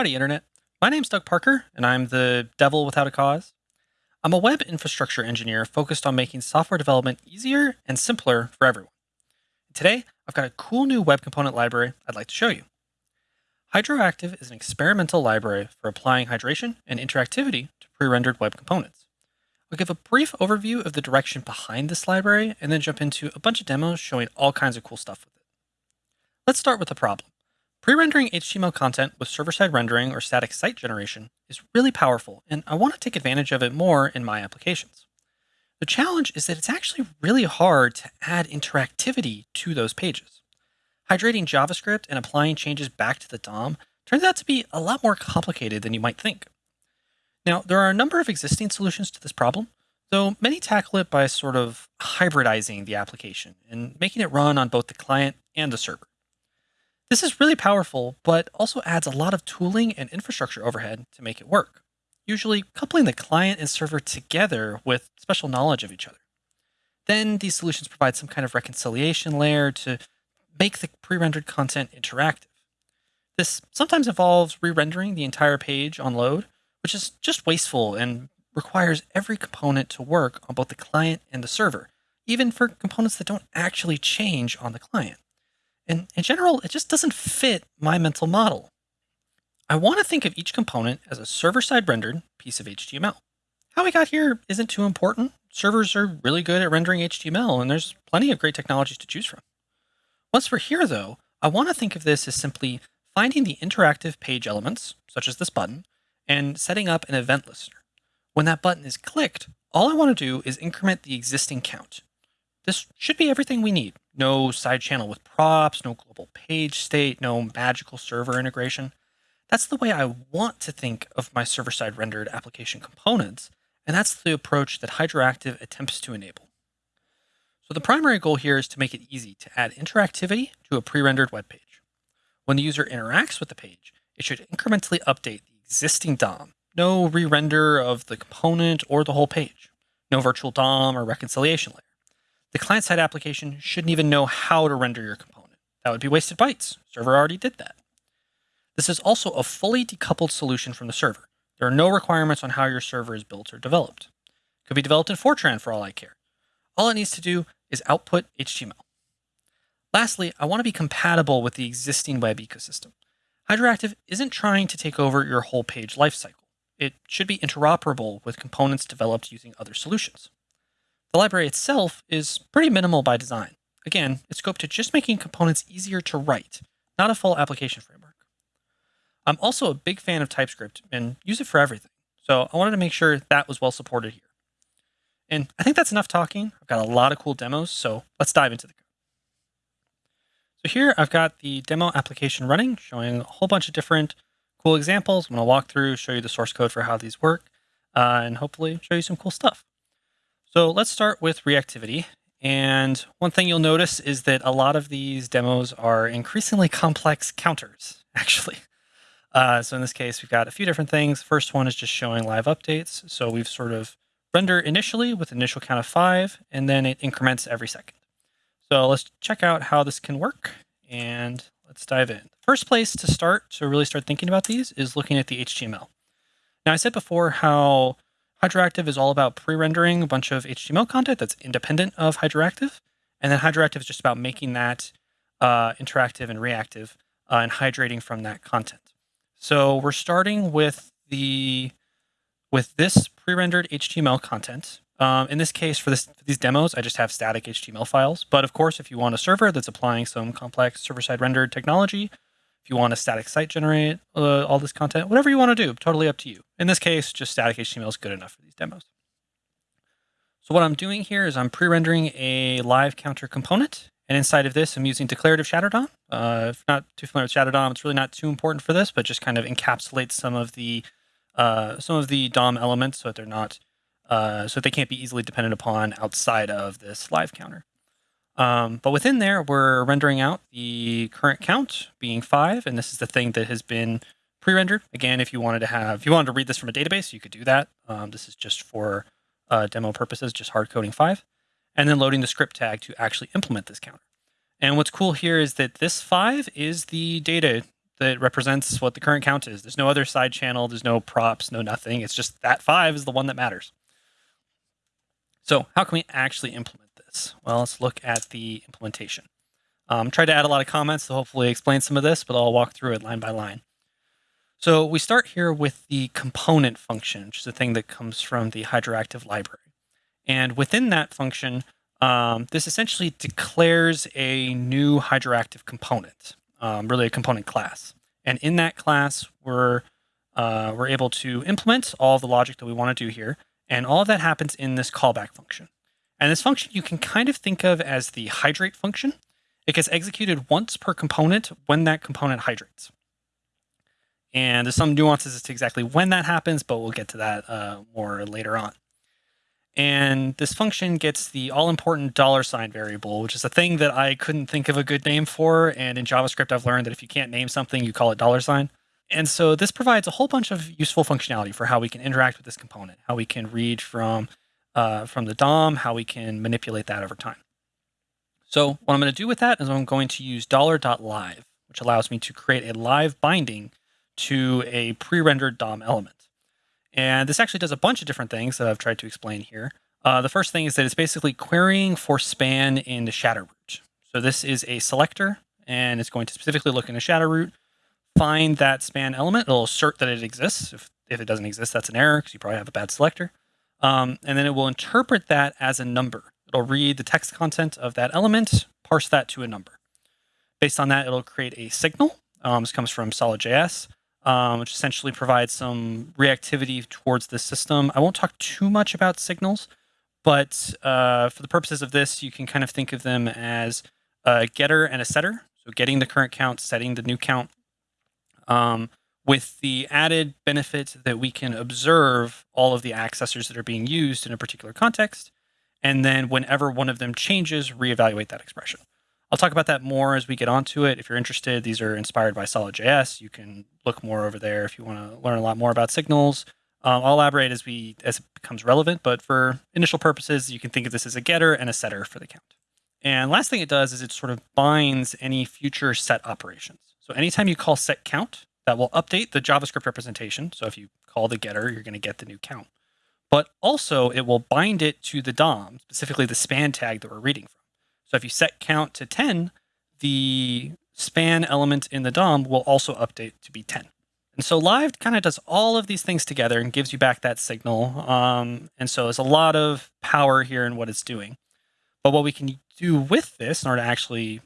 Howdy, Internet. My name's Doug Parker, and I'm the devel without a cause. I'm a web infrastructure engineer focused on making software development easier and simpler for everyone. Today, I've got a cool new web component library I'd like to show you. Hydroactive is an experimental library for applying hydration and interactivity to pre-rendered web components. I'll give a brief overview of the direction behind this library and then jump into a bunch of demos showing all kinds of cool stuff with it. Let's start with the problem. Pre-rendering HTML content with server-side rendering or static site generation is really powerful, and I want to take advantage of it more in my applications. The challenge is that it's actually really hard to add interactivity to those pages. Hydrating JavaScript and applying changes back to the DOM turns out to be a lot more complicated than you might think. Now, there are a number of existing solutions to this problem, though many tackle it by sort of hybridizing the application and making it run on both the client and the server. This is really powerful, but also adds a lot of tooling and infrastructure overhead to make it work, usually coupling the client and server together with special knowledge of each other. Then these solutions provide some kind of reconciliation layer to make the pre-rendered content interactive. This sometimes involves re-rendering the entire page on load, which is just wasteful and requires every component to work on both the client and the server, even for components that don't actually change on the client. And in general, it just doesn't fit my mental model. I want to think of each component as a server-side rendered piece of HTML. How we got here isn't too important. Servers are really good at rendering HTML, and there's plenty of great technologies to choose from. Once we're here, though, I want to think of this as simply finding the interactive page elements, such as this button, and setting up an event listener. When that button is clicked, all I want to do is increment the existing count. This should be everything we need. No side channel with props, no global page state, no magical server integration. That's the way I want to think of my server-side rendered application components, and that's the approach that Hydroactive attempts to enable. So the primary goal here is to make it easy to add interactivity to a pre-rendered web page. When the user interacts with the page, it should incrementally update the existing DOM. No re-render of the component or the whole page. No virtual DOM or reconciliation layer. The client-side application shouldn't even know how to render your component. That would be wasted bytes. Server already did that. This is also a fully decoupled solution from the server. There are no requirements on how your server is built or developed. It could be developed in Fortran for all I care. All it needs to do is output HTML. Lastly, I want to be compatible with the existing web ecosystem. Hydroactive isn't trying to take over your whole page lifecycle. It should be interoperable with components developed using other solutions. The library itself is pretty minimal by design. Again, it's scoped to just making components easier to write, not a full application framework. I'm also a big fan of TypeScript and use it for everything. So I wanted to make sure that was well supported here. And I think that's enough talking. I've got a lot of cool demos, so let's dive into the code. So here I've got the demo application running, showing a whole bunch of different cool examples. I'm going to walk through, show you the source code for how these work, uh, and hopefully show you some cool stuff. So let's start with reactivity. And one thing you'll notice is that a lot of these demos are increasingly complex counters, actually. Uh, so in this case, we've got a few different things. First one is just showing live updates. So we've sort of render initially with initial count of five, and then it increments every second. So let's check out how this can work, and let's dive in. First place to start to really start thinking about these is looking at the HTML. Now I said before how Hydroactive is all about pre-rendering a bunch of HTML content that's independent of Hydroactive. And then Hydroactive is just about making that uh, interactive and reactive uh, and hydrating from that content. So we're starting with the with this pre-rendered HTML content. Um, in this case, for, this, for these demos, I just have static HTML files. But of course, if you want a server that's applying some complex server-side rendered technology, if you want a static site generate uh, all this content, whatever you want to do, totally up to you. In this case, just static HTML is good enough for these demos. So what I'm doing here is I'm pre-rendering a live counter component. And inside of this, I'm using declarative shadow DOM. Uh, if not too familiar with shadow DOM, it's really not too important for this, but just kind of encapsulates some of the uh, some of the DOM elements so that they're not uh, so that they can't be easily dependent upon outside of this live counter. Um, but within there, we're rendering out the current count being five, and this is the thing that has been pre-rendered. Again, if you wanted to have, if you wanted to read this from a database, you could do that. Um, this is just for uh, demo purposes, just hard coding five, and then loading the script tag to actually implement this counter. And what's cool here is that this five is the data that represents what the current count is. There's no other side channel, there's no props, no nothing. It's just that five is the one that matters. So how can we actually implement this? Well, let's look at the implementation. Um, tried to add a lot of comments to hopefully explain some of this, but I'll walk through it line by line. So we start here with the component function, which is a thing that comes from the hydroactive library. And within that function, um, this essentially declares a new hydroactive component, um, really a component class. And in that class, we're, uh, we're able to implement all the logic that we want to do here. And all of that happens in this callback function. And this function you can kind of think of as the hydrate function. It gets executed once per component when that component hydrates. And there's some nuances as to exactly when that happens, but we'll get to that uh, more later on. And this function gets the all important dollar sign variable, which is a thing that I couldn't think of a good name for. And in JavaScript, I've learned that if you can't name something, you call it dollar sign. And so this provides a whole bunch of useful functionality for how we can interact with this component, how we can read from, uh, from the DOM, how we can manipulate that over time. So what I'm going to do with that is I'm going to use $.live, which allows me to create a live binding to a pre-rendered DOM element. And this actually does a bunch of different things that I've tried to explain here. Uh, the first thing is that it's basically querying for span in the shadow root. So this is a selector, and it's going to specifically look in the shadow root, find that span element. It'll assert that it exists. If, if it doesn't exist, that's an error because you probably have a bad selector. Um, and then it will interpret that as a number. It'll read the text content of that element, parse that to a number. Based on that, it'll create a signal. Um, this comes from Solid.js um, which essentially provides some reactivity towards the system. I won't talk too much about signals, but uh, for the purposes of this, you can kind of think of them as a getter and a setter. So getting the current count, setting the new count, um, with the added benefit that we can observe all of the accessors that are being used in a particular context. And then whenever one of them changes, reevaluate that expression. I'll talk about that more as we get onto it. If you're interested, these are inspired by Solid.js. You can look more over there if you want to learn a lot more about signals. Um, I'll elaborate as we as it becomes relevant, but for initial purposes, you can think of this as a getter and a setter for the count. And last thing it does is it sort of binds any future set operations. So anytime you call set count, that will update the JavaScript representation. So if you call the getter, you're going to get the new count. But also it will bind it to the DOM, specifically the span tag that we're reading from. So if you set count to 10, the span element in the DOM will also update to be 10. And so live kind of does all of these things together and gives you back that signal. Um, and so there's a lot of power here in what it's doing. But what we can do with this in order to actually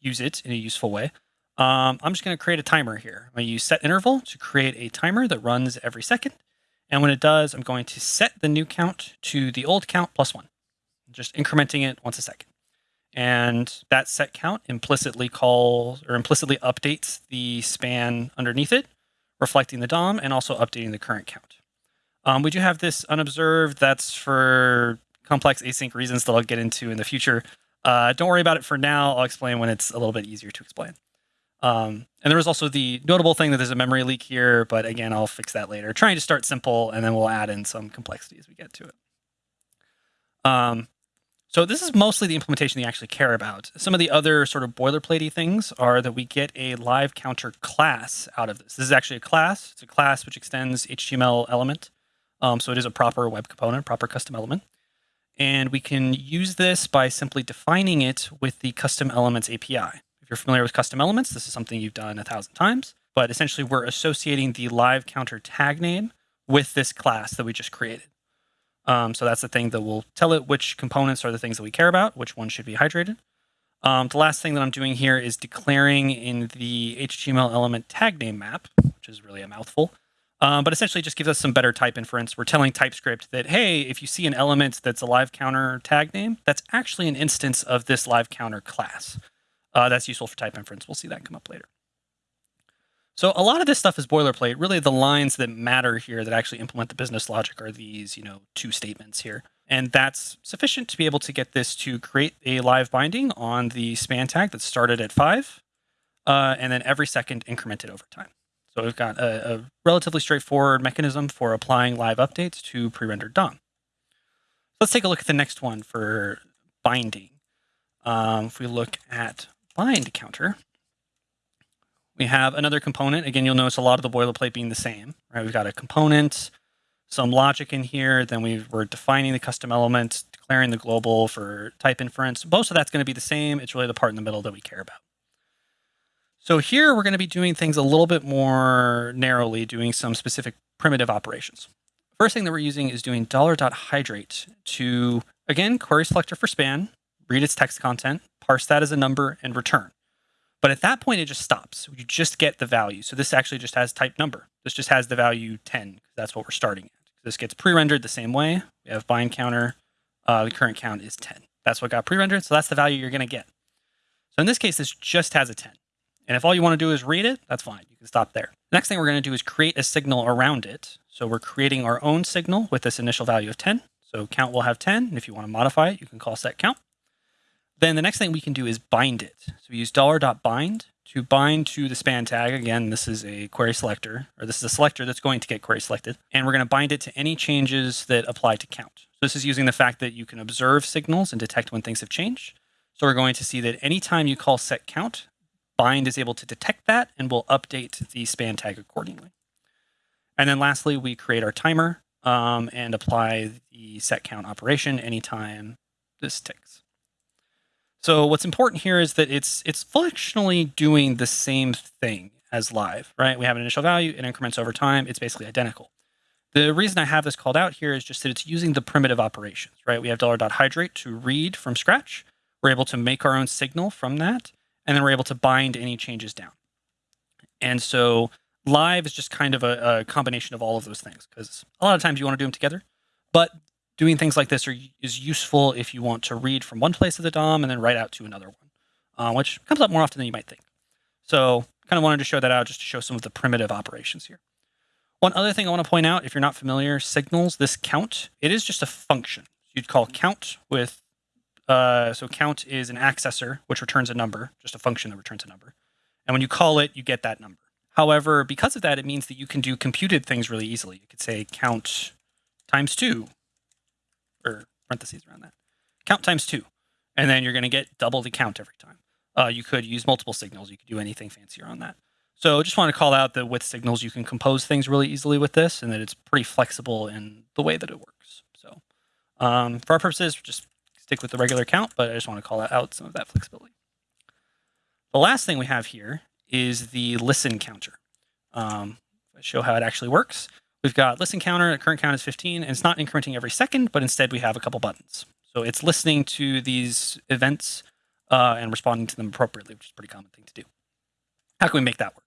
use it in a useful way, um, I'm just going to create a timer here. I'm going to use set interval to create a timer that runs every second. And when it does, I'm going to set the new count to the old count plus one, just incrementing it once a second. And that set count implicitly calls or implicitly updates the span underneath it, reflecting the DOM and also updating the current count. Um, we do have this unobserved. That's for complex async reasons that I'll get into in the future. Uh, don't worry about it for now. I'll explain when it's a little bit easier to explain. Um, and there was also the notable thing that there's a memory leak here, but again, I'll fix that later. Trying to start simple, and then we'll add in some complexity as we get to it. Um, so this is mostly the implementation you actually care about. Some of the other sort of boilerplatey things are that we get a live counter class out of this. This is actually a class. It's a class which extends HTML element. Um, so it is a proper web component, proper custom element. And we can use this by simply defining it with the custom elements API. You're familiar with custom elements, this is something you've done a thousand times. But essentially, we're associating the live counter tag name with this class that we just created. Um, so that's the thing that will tell it which components are the things that we care about, which one should be hydrated. Um, the last thing that I'm doing here is declaring in the HTML element tag name map, which is really a mouthful, um, but essentially just gives us some better type inference. We're telling TypeScript that, hey, if you see an element that's a live counter tag name, that's actually an instance of this live counter class. Uh, that's useful for type inference. We'll see that come up later. So a lot of this stuff is boilerplate. Really, the lines that matter here that actually implement the business logic are these, you know, two statements here. And that's sufficient to be able to get this to create a live binding on the span tag that started at five, uh, and then every second incremented over time. So we've got a, a relatively straightforward mechanism for applying live updates to pre-rendered DOM. Let's take a look at the next one for binding. Um, if we look at bind counter, we have another component. Again, you'll notice a lot of the boilerplate being the same, right? We've got a component, some logic in here. Then we are defining the custom element, declaring the global for type inference. Most of that's going to be the same. It's really the part in the middle that we care about. So here we're going to be doing things a little bit more narrowly, doing some specific primitive operations. First thing that we're using is doing $.hydrate to, again, query selector for span, read its text content, parse that as a number, and return. But at that point, it just stops. You just get the value. So this actually just has type number. This just has the value 10, because that's what we're starting at. This gets pre-rendered the same way. We have bind counter. Uh, the current count is 10. That's what got pre-rendered, so that's the value you're going to get. So in this case, this just has a 10. And if all you want to do is read it, that's fine. You can stop there. Next thing we're going to do is create a signal around it. So we're creating our own signal with this initial value of 10. So count will have 10. And if you want to modify it, you can call set count. Then the next thing we can do is bind it. So we use $.bind to bind to the span tag. Again, this is a query selector, or this is a selector that's going to get query selected. And we're going to bind it to any changes that apply to count. So this is using the fact that you can observe signals and detect when things have changed. So we're going to see that anytime you call set count, bind is able to detect that and will update the span tag accordingly. And then lastly, we create our timer um, and apply the set count operation anytime this ticks. So what's important here is that it's it's functionally doing the same thing as live, right? We have an initial value, it increments over time, it's basically identical. The reason I have this called out here is just that it's using the primitive operations, right? We have $.hydrate to read from scratch. We're able to make our own signal from that, and then we're able to bind any changes down. And so live is just kind of a, a combination of all of those things because a lot of times you want to do them together, but doing things like this are, is useful if you want to read from one place of the DOM and then write out to another one, uh, which comes up more often than you might think. So kind of wanted to show that out just to show some of the primitive operations here. One other thing I want to point out, if you're not familiar, signals, this count, it is just a function. You'd call count with, uh, so count is an accessor, which returns a number, just a function that returns a number. And when you call it, you get that number. However, because of that, it means that you can do computed things really easily. You could say count times two, or parentheses around that. Count times two, and then you're going to get double the count every time. Uh, you could use multiple signals. You could do anything fancier on that. So I just want to call out that with signals, you can compose things really easily with this and that it's pretty flexible in the way that it works. So um, for our purposes, just stick with the regular count, but I just want to call out some of that flexibility. The last thing we have here is the listen counter. Um, show how it actually works. We've got listen counter, current count is 15, and it's not incrementing every second, but instead we have a couple buttons. So it's listening to these events uh, and responding to them appropriately, which is a pretty common thing to do. How can we make that work?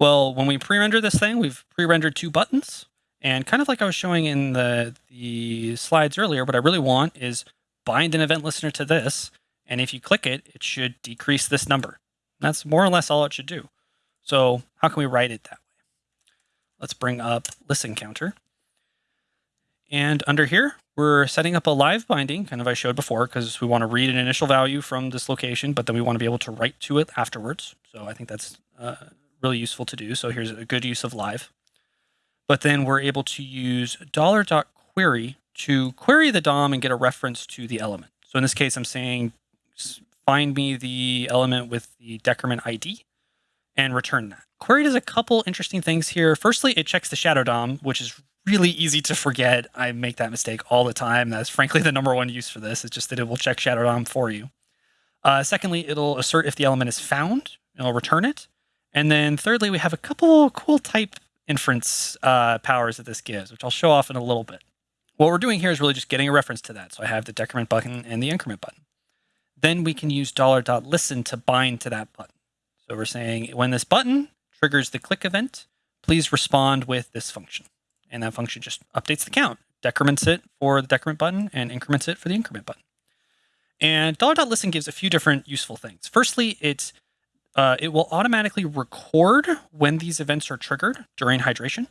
Well, when we pre-render this thing, we've pre-rendered two buttons. And kind of like I was showing in the, the slides earlier, what I really want is bind an event listener to this. And if you click it, it should decrease this number. That's more or less all it should do. So how can we write it that way? Let's bring up listen counter. And under here, we're setting up a live binding, kind of I showed before, because we want to read an initial value from this location, but then we want to be able to write to it afterwards. So I think that's uh, really useful to do. So here's a good use of live. But then we're able to use $.query to query the DOM and get a reference to the element. So in this case, I'm saying find me the element with the decrement ID and return that. Query does a couple interesting things here. Firstly, it checks the shadow DOM, which is really easy to forget. I make that mistake all the time. That's frankly the number one use for this. It's just that it will check shadow DOM for you. Uh, secondly, it'll assert if the element is found. It'll return it. And then thirdly, we have a couple cool type inference uh, powers that this gives, which I'll show off in a little bit. What we're doing here is really just getting a reference to that. So I have the decrement button and the increment button. Then we can use $.listen to bind to that button. So we're saying when this button triggers the click event, please respond with this function. And that function just updates the count, decrements it for the decrement button and increments it for the increment button. And $.listen gives a few different useful things. Firstly, it, uh, it will automatically record when these events are triggered during hydration.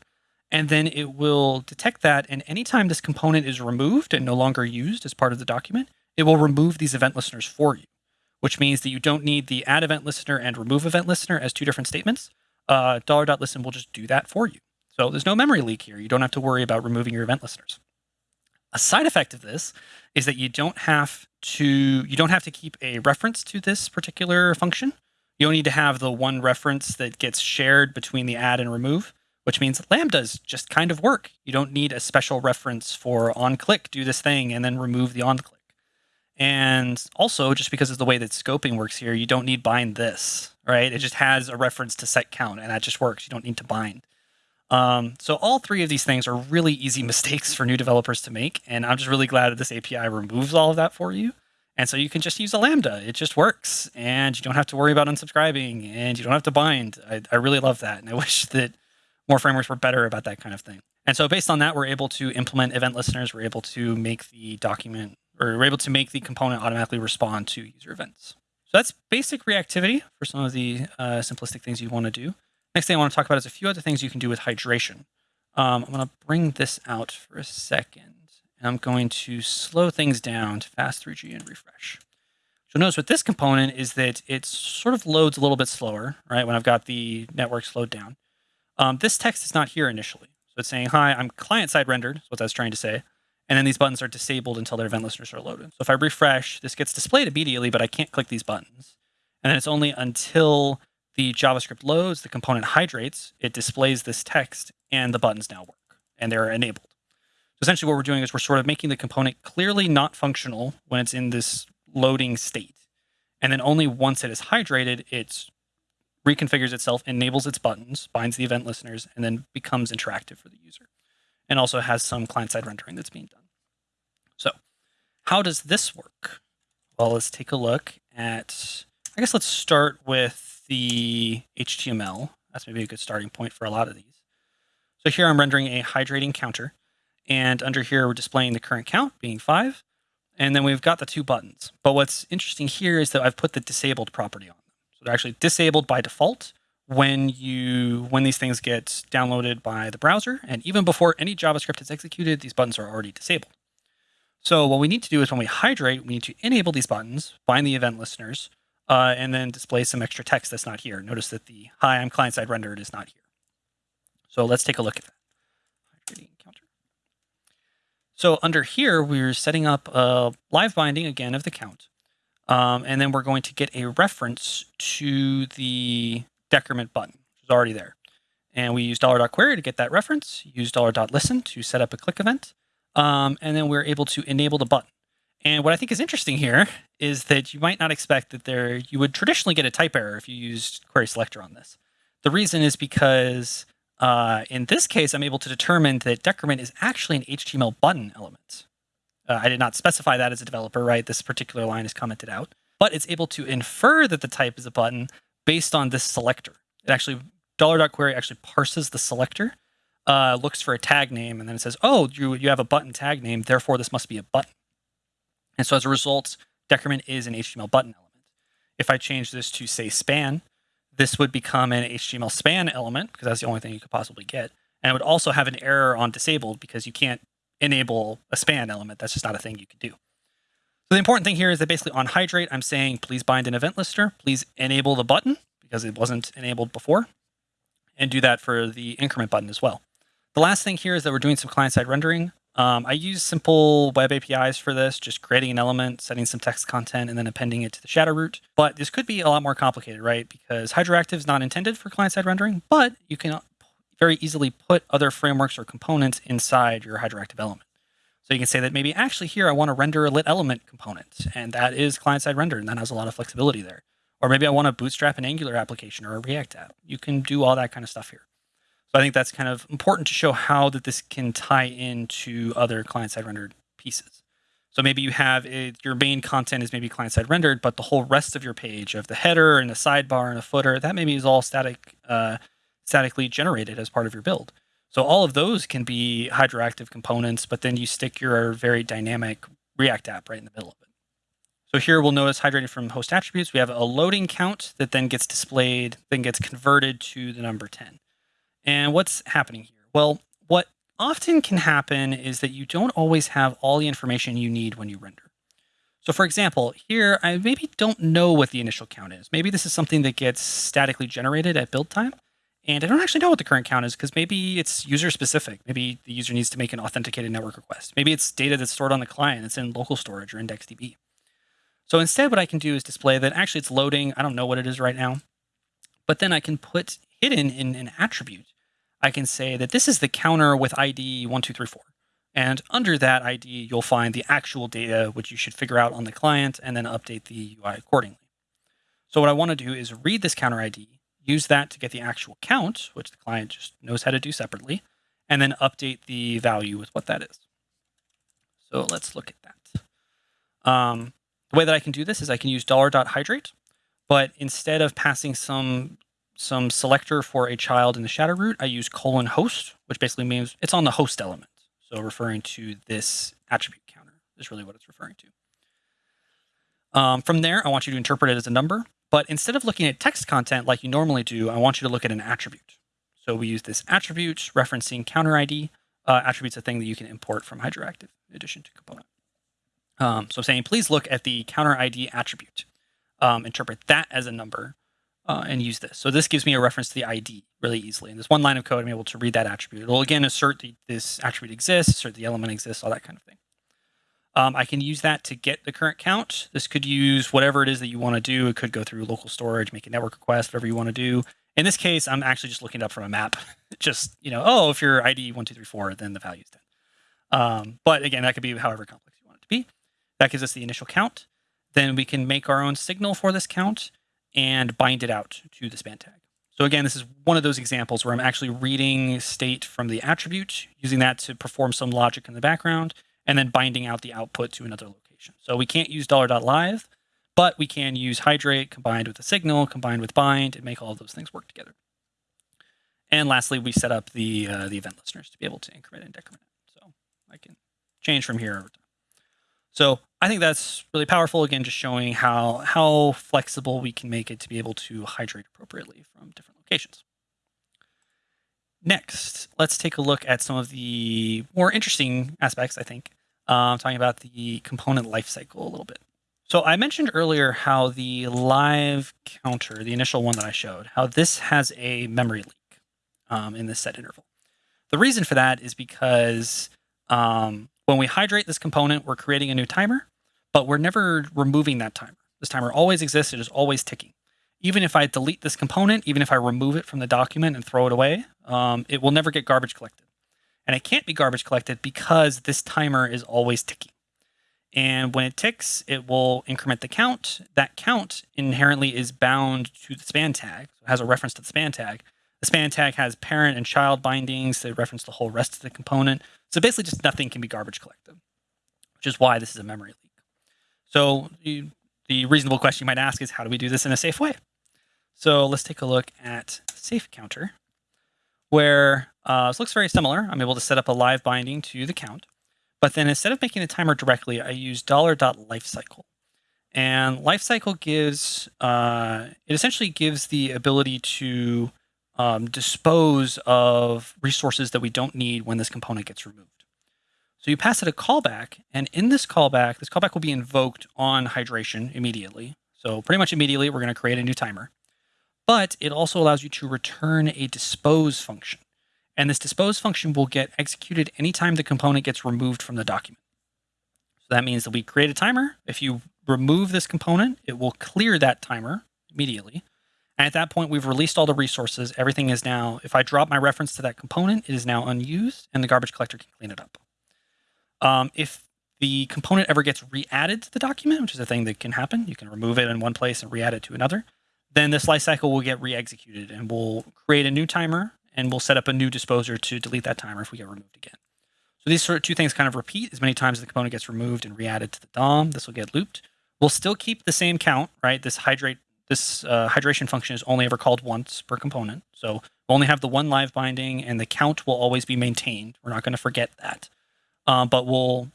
And then it will detect that. And anytime this component is removed and no longer used as part of the document, it will remove these event listeners for you which means that you don't need the add event listener and remove event listener as two different statements. Uh, $.listen will just do that for you. So there's no memory leak here. You don't have to worry about removing your event listeners. A side effect of this is that you don't have to you don't have to keep a reference to this particular function. You don't need to have the one reference that gets shared between the add and remove, which means lambdas just kind of work. You don't need a special reference for on click, do this thing, and then remove the on click. And also, just because of the way that scoping works here, you don't need bind this, right? It just has a reference to set count, and that just works. You don't need to bind. Um, so all three of these things are really easy mistakes for new developers to make, and I'm just really glad that this API removes all of that for you. And so you can just use a Lambda. It just works, and you don't have to worry about unsubscribing, and you don't have to bind. I, I really love that, and I wish that more frameworks were better about that kind of thing. And so based on that, we're able to implement event listeners. We're able to make the document or we're able to make the component automatically respond to user events. So that's basic reactivity for some of the uh, simplistic things you want to do. Next thing I want to talk about is a few other things you can do with hydration. Um, I'm going to bring this out for a second. And I'm going to slow things down to fast 3G and refresh. So notice with this component is that it sort of loads a little bit slower, right? When I've got the network slowed down. Um, this text is not here initially. So it's saying, hi, I'm client-side rendered, is what that's trying to say. And then these buttons are disabled until their event listeners are loaded. So if I refresh, this gets displayed immediately, but I can't click these buttons. And then it's only until the JavaScript loads, the component hydrates, it displays this text, and the buttons now work, and they're enabled. So essentially what we're doing is we're sort of making the component clearly not functional when it's in this loading state. And then only once it is hydrated, it reconfigures itself, enables its buttons, binds the event listeners, and then becomes interactive for the user. And also has some client-side rendering that's being done. How does this work? Well, let's take a look at, I guess let's start with the HTML. That's maybe a good starting point for a lot of these. So here I'm rendering a hydrating counter. And under here, we're displaying the current count being five. And then we've got the two buttons. But what's interesting here is that I've put the disabled property on them. So they're actually disabled by default when you when these things get downloaded by the browser. And even before any JavaScript is executed, these buttons are already disabled. So what we need to do is when we hydrate, we need to enable these buttons, find the event listeners, uh, and then display some extra text that's not here. Notice that the hi, I'm client-side rendered is not here. So let's take a look at that. So under here, we're setting up a live binding again of the count. Um, and then we're going to get a reference to the decrement button, which is already there. And we use $.query to get that reference, use $.listen to set up a click event. Um, and then we're able to enable the button. And what I think is interesting here is that you might not expect that there you would traditionally get a type error if you used query selector on this. The reason is because uh, in this case, I'm able to determine that decrement is actually an HTML button element. Uh, I did not specify that as a developer, right? This particular line is commented out, but it's able to infer that the type is a button based on this selector. It actually dollar dot $.query actually parses the selector uh, looks for a tag name and then it says, oh, you, you have a button tag name, therefore this must be a button. And so as a result, decrement is an HTML button element. If I change this to say span, this would become an HTML span element because that's the only thing you could possibly get. And it would also have an error on disabled because you can't enable a span element. That's just not a thing you can do. So the important thing here is that basically on hydrate, I'm saying, please bind an event listener, please enable the button because it wasn't enabled before and do that for the increment button as well. The last thing here is that we're doing some client-side rendering. Um, I use simple web APIs for this, just creating an element, setting some text content, and then appending it to the shadow root. But this could be a lot more complicated, right? Because Hydroactive is not intended for client-side rendering, but you can very easily put other frameworks or components inside your Hydroactive element. So you can say that maybe actually here I want to render a lit element component, and that is client-side rendered, and that has a lot of flexibility there. Or maybe I want to bootstrap an Angular application or a React app. You can do all that kind of stuff here. So I think that's kind of important to show how that this can tie into other client-side rendered pieces. So maybe you have a, your main content is maybe client-side rendered, but the whole rest of your page of the header and the sidebar and a footer, that maybe is all static, uh, statically generated as part of your build. So all of those can be hydroactive components, but then you stick your very dynamic React app right in the middle of it. So here we'll notice hydrated from host attributes. We have a loading count that then gets displayed, then gets converted to the number 10. And what's happening here? Well, what often can happen is that you don't always have all the information you need when you render. So for example, here I maybe don't know what the initial count is. Maybe this is something that gets statically generated at build time. And I don't actually know what the current count is because maybe it's user specific. Maybe the user needs to make an authenticated network request. Maybe it's data that's stored on the client. It's in local storage or IndexedDB. So instead, what I can do is display that actually it's loading. I don't know what it is right now. But then I can put hidden in an attribute, I can say that this is the counter with ID 1234. And under that ID, you'll find the actual data, which you should figure out on the client and then update the UI accordingly. So what I want to do is read this counter ID, use that to get the actual count, which the client just knows how to do separately, and then update the value with what that is. So let's look at that. Um, the way that I can do this is I can use $.hydrate, but instead of passing some some selector for a child in the shadow root, I use colon host, which basically means it's on the host element. So referring to this attribute counter is really what it's referring to. Um, from there, I want you to interpret it as a number, but instead of looking at text content like you normally do, I want you to look at an attribute. So we use this attribute referencing counter ID. Uh, attribute's a thing that you can import from Hydroactive in addition to component. Um, so I'm saying, please look at the counter ID attribute. Um, interpret that as a number uh, and use this. So this gives me a reference to the ID really easily. In this one line of code, I'm able to read that attribute. It'll again assert that this attribute exists, assert the element exists, all that kind of thing. Um, I can use that to get the current count. This could use whatever it is that you want to do. It could go through local storage, make a network request, whatever you want to do. In this case, I'm actually just looking it up from a map. just, you know, oh, if you're ID 1234, then the value is 10. Um, but again, that could be however complex you want it to be. That gives us the initial count. Then we can make our own signal for this count and bind it out to the span tag. So again, this is one of those examples where I'm actually reading state from the attribute, using that to perform some logic in the background, and then binding out the output to another location. So we can't use $.live, but we can use hydrate combined with a signal, combined with bind, and make all those things work together. And lastly, we set up the uh, the event listeners to be able to increment and decrement. So I can change from here over time. So I think that's really powerful. Again, just showing how how flexible we can make it to be able to hydrate appropriately from different locations. Next, let's take a look at some of the more interesting aspects, I think, uh, talking about the component lifecycle a little bit. So I mentioned earlier how the live counter, the initial one that I showed, how this has a memory leak um, in this set interval. The reason for that is because um, when we hydrate this component, we're creating a new timer, but we're never removing that timer. This timer always exists. It is always ticking. Even if I delete this component, even if I remove it from the document and throw it away, um, it will never get garbage collected. And it can't be garbage collected because this timer is always ticking. And when it ticks, it will increment the count. That count inherently is bound to the span tag, so it has a reference to the span tag. The span tag has parent and child bindings that reference the whole rest of the component. So basically just nothing can be garbage collected, which is why this is a memory leak. So the, the reasonable question you might ask is how do we do this in a safe way? So let's take a look at safe counter, where uh, this looks very similar. I'm able to set up a live binding to the count, but then instead of making the timer directly, I use $.lifecycle. And lifecycle gives, uh, it essentially gives the ability to um, dispose of resources that we don't need when this component gets removed. So you pass it a callback, and in this callback, this callback will be invoked on hydration immediately. So pretty much immediately, we're going to create a new timer. But it also allows you to return a dispose function. And this dispose function will get executed anytime the component gets removed from the document. So that means that we create a timer. If you remove this component, it will clear that timer immediately. And at that point, we've released all the resources. Everything is now, if I drop my reference to that component, it is now unused and the garbage collector can clean it up. Um, if the component ever gets re-added to the document, which is a thing that can happen, you can remove it in one place and re-add it to another, then this lifecycle will get re-executed and we'll create a new timer and we'll set up a new disposer to delete that timer if we get removed again. So these sort of two things kind of repeat as many times as the component gets removed and re-added to the DOM. This will get looped. We'll still keep the same count, right? This hydrate this uh, hydration function is only ever called once per component. So we'll only have the one live binding and the count will always be maintained. We're not going to forget that. Um, but we'll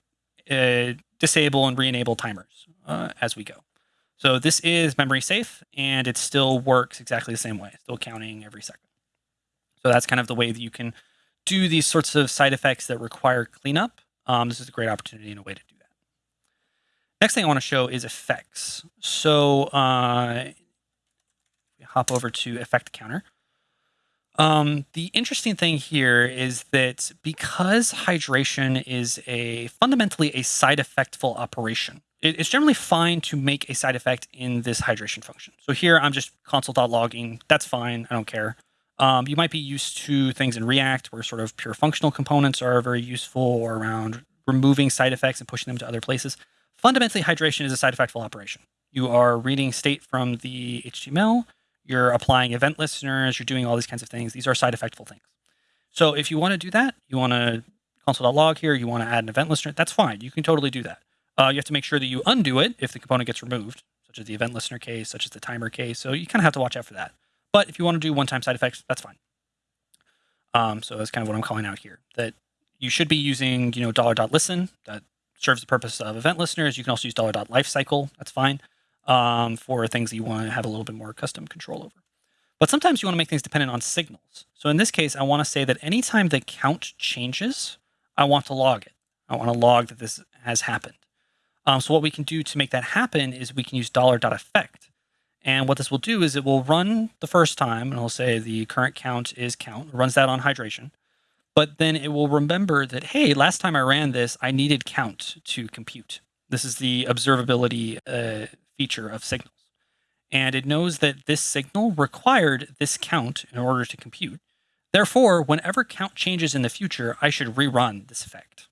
uh, disable and re-enable timers uh, as we go. So this is memory safe and it still works exactly the same way, still counting every second. So that's kind of the way that you can do these sorts of side effects that require cleanup. Um, this is a great opportunity and a way to do that. Next thing I want to show is effects. So uh, hop over to effect counter. Um, the interesting thing here is that because hydration is a fundamentally a side effectful operation, it, it's generally fine to make a side effect in this hydration function. So here I'm just console.logging. That's fine. I don't care. Um, you might be used to things in React where sort of pure functional components are very useful or around removing side effects and pushing them to other places. Fundamentally, hydration is a side effectful operation. You are reading state from the HTML, you're applying event listeners, you're doing all these kinds of things. These are side effectful things. So if you want to do that, you want to console.log here, you want to add an event listener, that's fine. You can totally do that. Uh, you have to make sure that you undo it if the component gets removed, such as the event listener case, such as the timer case. So you kind of have to watch out for that. But if you want to do one-time side effects, that's fine. Um, so that's kind of what I'm calling out here. That you should be using, you know, dollar dot listen That serves the purpose of event listeners. You can also use $.lifecycle. That's fine um, for things that you want to have a little bit more custom control over. But sometimes you want to make things dependent on signals. So in this case, I want to say that anytime the count changes, I want to log it. I want to log that this has happened. Um, so what we can do to make that happen is we can use $.effect. And what this will do is it will run the first time, and it'll say the current count is count. Runs that on hydration. But then it will remember that, hey, last time I ran this, I needed count to compute. This is the observability uh, feature of signals. And it knows that this signal required this count in order to compute. Therefore, whenever count changes in the future, I should rerun this effect.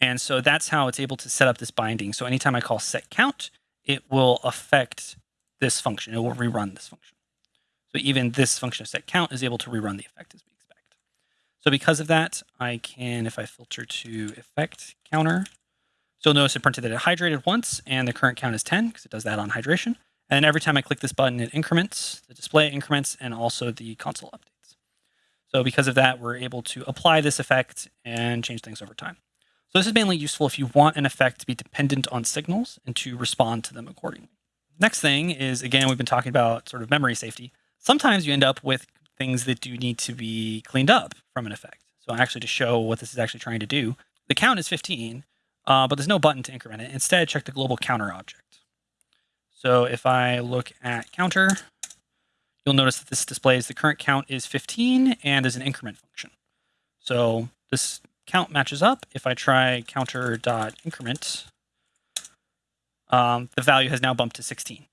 And so that's how it's able to set up this binding. So anytime I call set count, it will affect this function. It will rerun this function. So even this function of set count is able to rerun the effect as we expect. So because of that, I can, if I filter to effect counter, you'll notice it printed that it hydrated once and the current count is 10 because it does that on hydration. And every time I click this button, it increments, the display increments, and also the console updates. So because of that, we're able to apply this effect and change things over time. So this is mainly useful if you want an effect to be dependent on signals and to respond to them accordingly. Next thing is, again, we've been talking about sort of memory safety. Sometimes you end up with things that do need to be cleaned up from an effect. So actually to show what this is actually trying to do, the count is 15, uh, but there's no button to increment it. Instead, check the global counter object. So if I look at counter, you'll notice that this displays the current count is 15 and there's an increment function. So this count matches up. If I try counter dot increment, um, the value has now bumped to 16.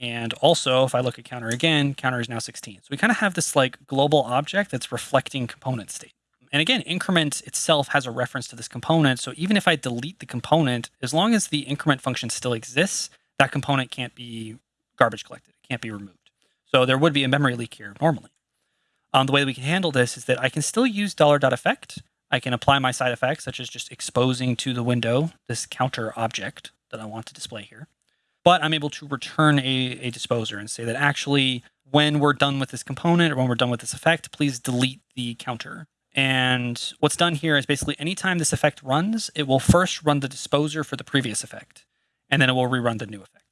And also, if I look at counter again, counter is now 16. So we kind of have this like global object that's reflecting component state. And again, increment itself has a reference to this component. So even if I delete the component, as long as the increment function still exists, that component can't be garbage collected. It can't be removed. So there would be a memory leak here normally. Um, the way that we can handle this is that I can still use $.effect I can apply my side effects, such as just exposing to the window this counter object that I want to display here. But I'm able to return a, a disposer and say that actually, when we're done with this component or when we're done with this effect, please delete the counter. And what's done here is basically anytime this effect runs, it will first run the disposer for the previous effect, and then it will rerun the new effect.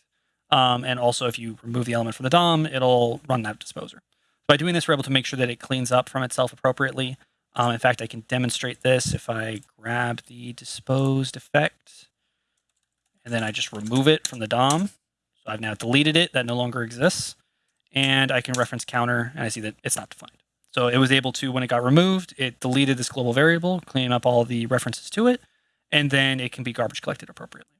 Um, and also, if you remove the element from the DOM, it'll run that disposer. By doing this, we're able to make sure that it cleans up from itself appropriately. Um, in fact, I can demonstrate this if I grab the disposed effect and then I just remove it from the DOM. So I've now deleted it. That no longer exists. And I can reference counter and I see that it's not defined. So it was able to, when it got removed, it deleted this global variable, cleaning up all the references to it, and then it can be garbage collected appropriately.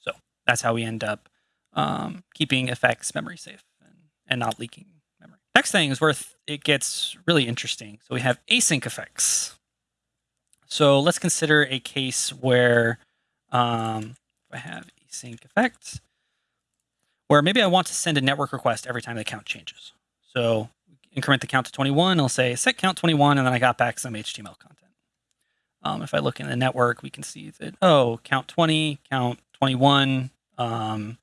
So that's how we end up um, keeping effects memory safe and, and not leaking memory. Next thing is where it gets really interesting. So we have async effects. So let's consider a case where um, I have async effects, where maybe I want to send a network request every time the count changes. So increment the count to 21, I'll say set count 21, and then I got back some HTML content. Um, if I look in the network, we can see that, oh, count 20, count 21. Um,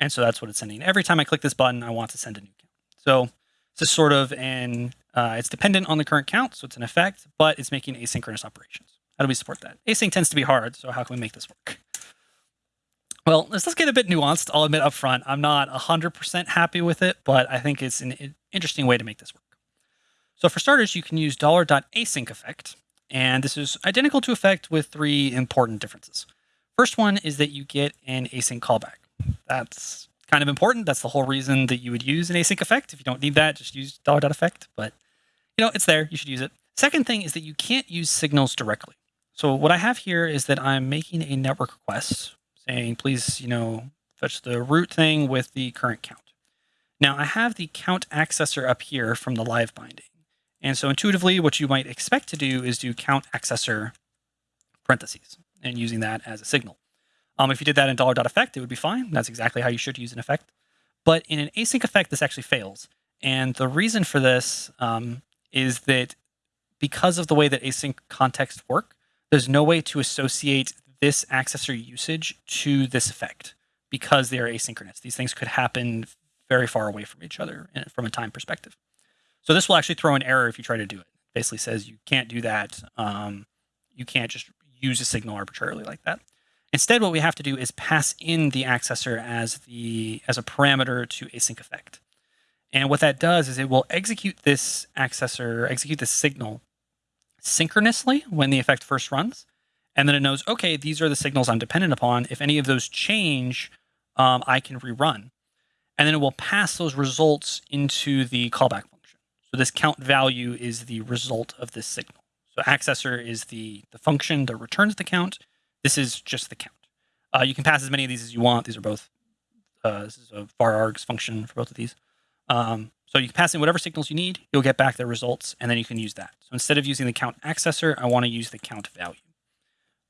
and so that's what it's sending. Every time I click this button, I want to send a new count. So this is sort of an, uh, it's dependent on the current count, so it's an effect, but it's making asynchronous operations. How do we support that? Async tends to be hard, so how can we make this work? Well, let's, let's get a bit nuanced. I'll admit up front, I'm not 100% happy with it, but I think it's an interesting way to make this work. So for starters, you can use $.async effect, and this is identical to effect with three important differences. First one is that you get an async callback. That's kind of important. That's the whole reason that you would use an async effect. If you don't need that, just use effect. But you know, it's there. You should use it. Second thing is that you can't use signals directly. So what I have here is that I'm making a network request saying, please, you know, fetch the root thing with the current count. Now I have the count accessor up here from the live binding. And so intuitively, what you might expect to do is do count accessor parentheses and using that as a signal. Um, if you did that in effect, it would be fine. That's exactly how you should use an effect. But in an async effect, this actually fails. And the reason for this um, is that because of the way that async contexts work, there's no way to associate this accessor usage to this effect because they are asynchronous. These things could happen very far away from each other from a time perspective. So this will actually throw an error if you try to do it. Basically says you can't do that. Um, you can't just use a signal arbitrarily like that. Instead, what we have to do is pass in the accessor as the as a parameter to async effect. And what that does is it will execute this accessor, execute this signal synchronously when the effect first runs. And then it knows, okay, these are the signals I'm dependent upon. If any of those change, um, I can rerun. And then it will pass those results into the callback function. So this count value is the result of this signal. So accessor is the, the function that returns the count. This is just the count. Uh, you can pass as many of these as you want. These are both, uh, this is a var args function for both of these. Um, so you can pass in whatever signals you need, you'll get back the results, and then you can use that. So instead of using the count accessor, I want to use the count value.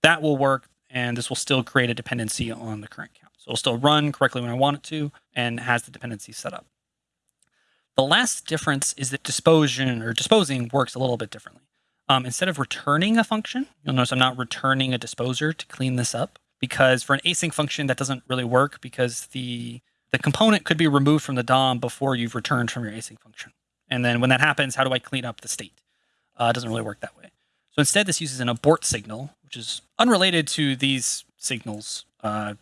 That will work, and this will still create a dependency on the current count. So it'll still run correctly when I want it to, and has the dependency set up. The last difference is that disposition or disposing works a little bit differently. Um, instead of returning a function, you'll notice I'm not returning a disposer to clean this up because for an async function that doesn't really work because the the component could be removed from the DOM before you've returned from your async function. And then when that happens, how do I clean up the state? Uh, it doesn't really work that way. So instead, this uses an abort signal, which is unrelated to these signals, uh,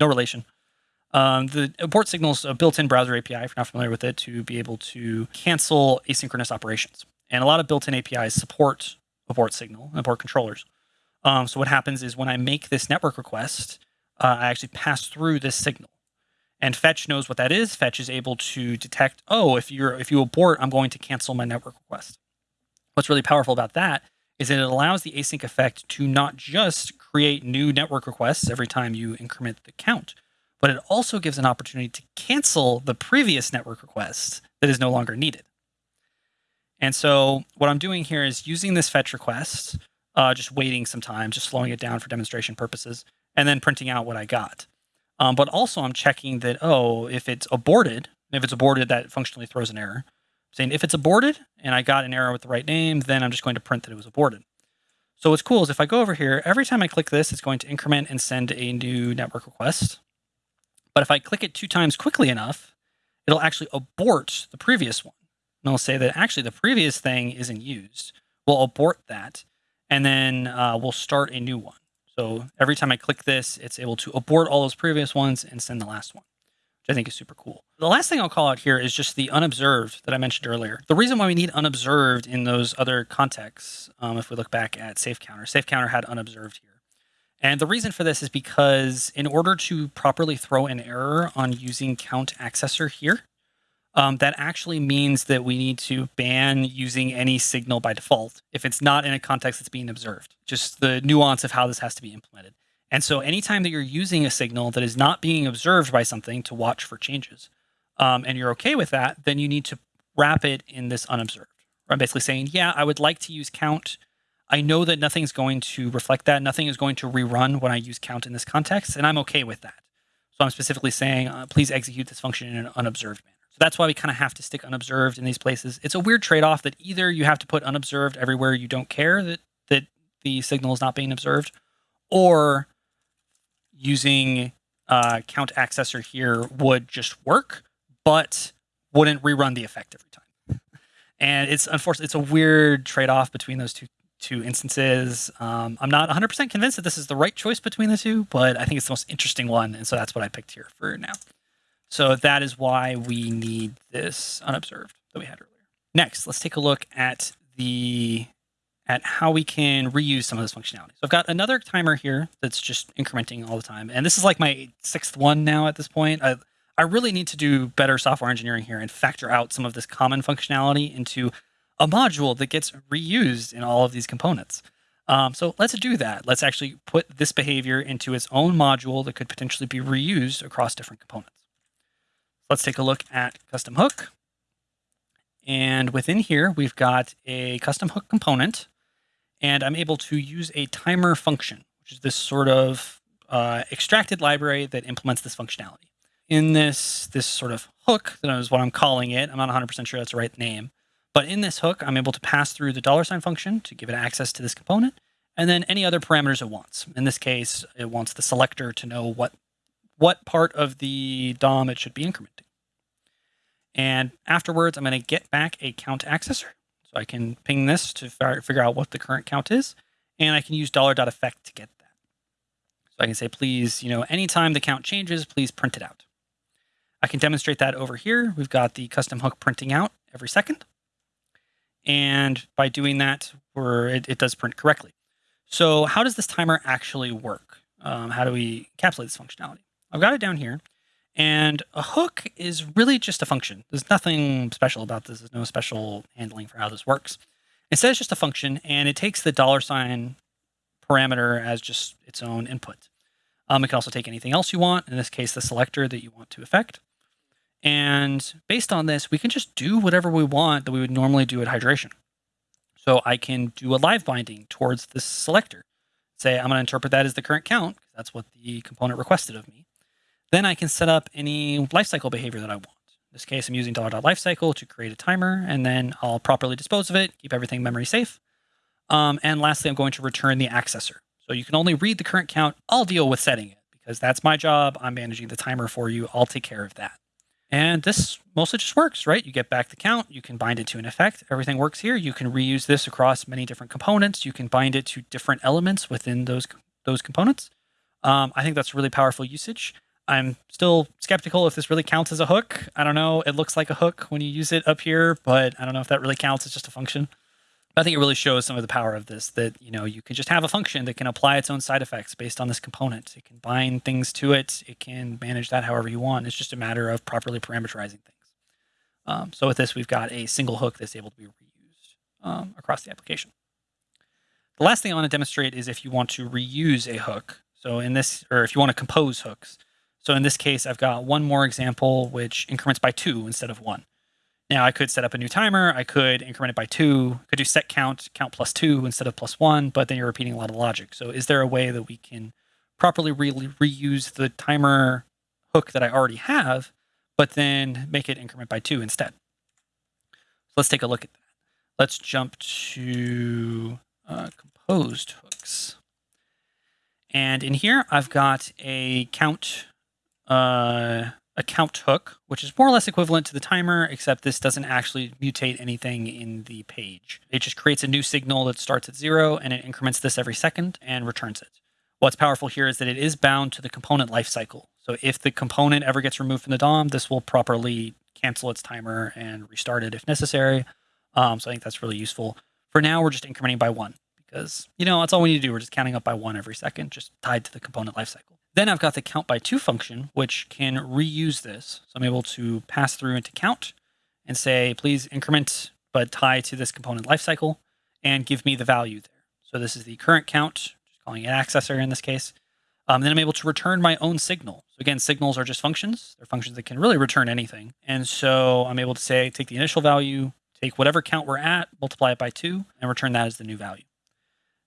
no relation. Um, the abort signal is a built-in browser API, if you're not familiar with it, to be able to cancel asynchronous operations. And a lot of built-in APIs support abort signal, and abort controllers. Um, so what happens is when I make this network request, uh, I actually pass through this signal. And Fetch knows what that is. Fetch is able to detect, oh, if you're if you abort, I'm going to cancel my network request. What's really powerful about that is that it allows the async effect to not just create new network requests every time you increment the count, but it also gives an opportunity to cancel the previous network request that is no longer needed. And so what I'm doing here is using this fetch request, uh, just waiting some time, just slowing it down for demonstration purposes, and then printing out what I got. Um, but also I'm checking that, oh, if it's aborted, if it's aborted, that functionally throws an error. Saying if it's aborted and I got an error with the right name, then I'm just going to print that it was aborted. So what's cool is if I go over here, every time I click this, it's going to increment and send a new network request. But if I click it two times quickly enough, it'll actually abort the previous one. And it'll say that actually the previous thing isn't used. We'll abort that, and then uh, we'll start a new one. So every time I click this, it's able to abort all those previous ones and send the last one, which I think is super cool. The last thing I'll call out here is just the unobserved that I mentioned earlier. The reason why we need unobserved in those other contexts, um, if we look back at safe counter, safe counter had unobserved here. And the reason for this is because in order to properly throw an error on using count accessor here, um, that actually means that we need to ban using any signal by default if it's not in a context that's being observed. Just the nuance of how this has to be implemented. And so anytime that you're using a signal that is not being observed by something to watch for changes, um, and you're okay with that, then you need to wrap it in this unobserved. I'm basically saying, yeah, I would like to use count. I know that nothing's going to reflect that. Nothing is going to rerun when I use count in this context, and I'm okay with that. So I'm specifically saying, uh, please execute this function in an unobserved manner. So that's why we kind of have to stick unobserved in these places. It's a weird trade-off that either you have to put unobserved everywhere you don't care that that the signal is not being observed, or using uh, count accessor here would just work, but wouldn't rerun the effect every time. And it's unfortunately it's a weird trade-off between those two two instances. Um, I'm not 100% convinced that this is the right choice between the two, but I think it's the most interesting one, and so that's what I picked here for now. So that is why we need this unobserved that we had earlier. Next, let's take a look at the at how we can reuse some of this functionality. So I've got another timer here that's just incrementing all the time. And this is like my sixth one now at this point. I, I really need to do better software engineering here and factor out some of this common functionality into a module that gets reused in all of these components. Um, so let's do that. Let's actually put this behavior into its own module that could potentially be reused across different components. Let's take a look at custom hook. And within here, we've got a custom hook component, and I'm able to use a timer function, which is this sort of uh, extracted library that implements this functionality. In this, this sort of hook, that is what I'm calling it, I'm not 100% sure that's the right name, but in this hook, I'm able to pass through the dollar sign function to give it access to this component, and then any other parameters it wants. In this case, it wants the selector to know what, what part of the DOM it should be incrementing. And afterwards, I'm going to get back a count accessor. So I can ping this to figure out what the current count is. And I can use $.effect to get that. So I can say, please, you know, anytime the count changes, please print it out. I can demonstrate that over here. We've got the custom hook printing out every second. And by doing that, we're, it, it does print correctly. So how does this timer actually work? Um, how do we encapsulate this functionality? I've got it down here. And a hook is really just a function. There's nothing special about this. There's no special handling for how this works. Instead, it's just a function, and it takes the dollar sign parameter as just its own input. Um, it can also take anything else you want, in this case, the selector that you want to affect. And based on this, we can just do whatever we want that we would normally do at hydration. So I can do a live binding towards this selector. Say I'm going to interpret that as the current count, that's what the component requested of me. Then I can set up any lifecycle behavior that I want. In this case, I'm using $lifecycle to create a timer, and then I'll properly dispose of it, keep everything memory safe. Um, and lastly, I'm going to return the accessor. So you can only read the current count. I'll deal with setting it because that's my job. I'm managing the timer for you. I'll take care of that. And this mostly just works, right? You get back the count, you can bind it to an effect. Everything works here. You can reuse this across many different components. You can bind it to different elements within those, those components. Um, I think that's really powerful usage. I'm still skeptical if this really counts as a hook. I don't know. It looks like a hook when you use it up here, but I don't know if that really counts. It's just a function. I think it really shows some of the power of this that, you know, you can just have a function that can apply its own side effects based on this component. It can bind things to it. It can manage that however you want. It's just a matter of properly parameterizing things. Um, so with this, we've got a single hook that's able to be reused um, across the application. The last thing I want to demonstrate is if you want to reuse a hook. So in this, or if you want to compose hooks. So in this case, I've got one more example, which increments by two instead of one. Now I could set up a new timer. I could increment it by two. I could do set count, count plus two instead of plus one, but then you're repeating a lot of logic. So is there a way that we can properly re reuse the timer hook that I already have, but then make it increment by two instead? So let's take a look at that. Let's jump to uh, composed hooks. And in here, I've got a count uh, a count hook, which is more or less equivalent to the timer, except this doesn't actually mutate anything in the page. It just creates a new signal that starts at zero and it increments this every second and returns it. What's powerful here is that it is bound to the component lifecycle. So if the component ever gets removed from the DOM, this will properly cancel its timer and restart it if necessary. Um, so I think that's really useful. For now, we're just incrementing by one because, you know, that's all we need to do. We're just counting up by one every second, just tied to the component lifecycle. Then I've got the count by two function, which can reuse this. So I'm able to pass through into count and say, please increment, but tie to this component lifecycle and give me the value there. So this is the current count, just calling it accessor in this case. Um, then I'm able to return my own signal. So again, signals are just functions. They're functions that can really return anything. And so I'm able to say, take the initial value, take whatever count we're at, multiply it by two, and return that as the new value.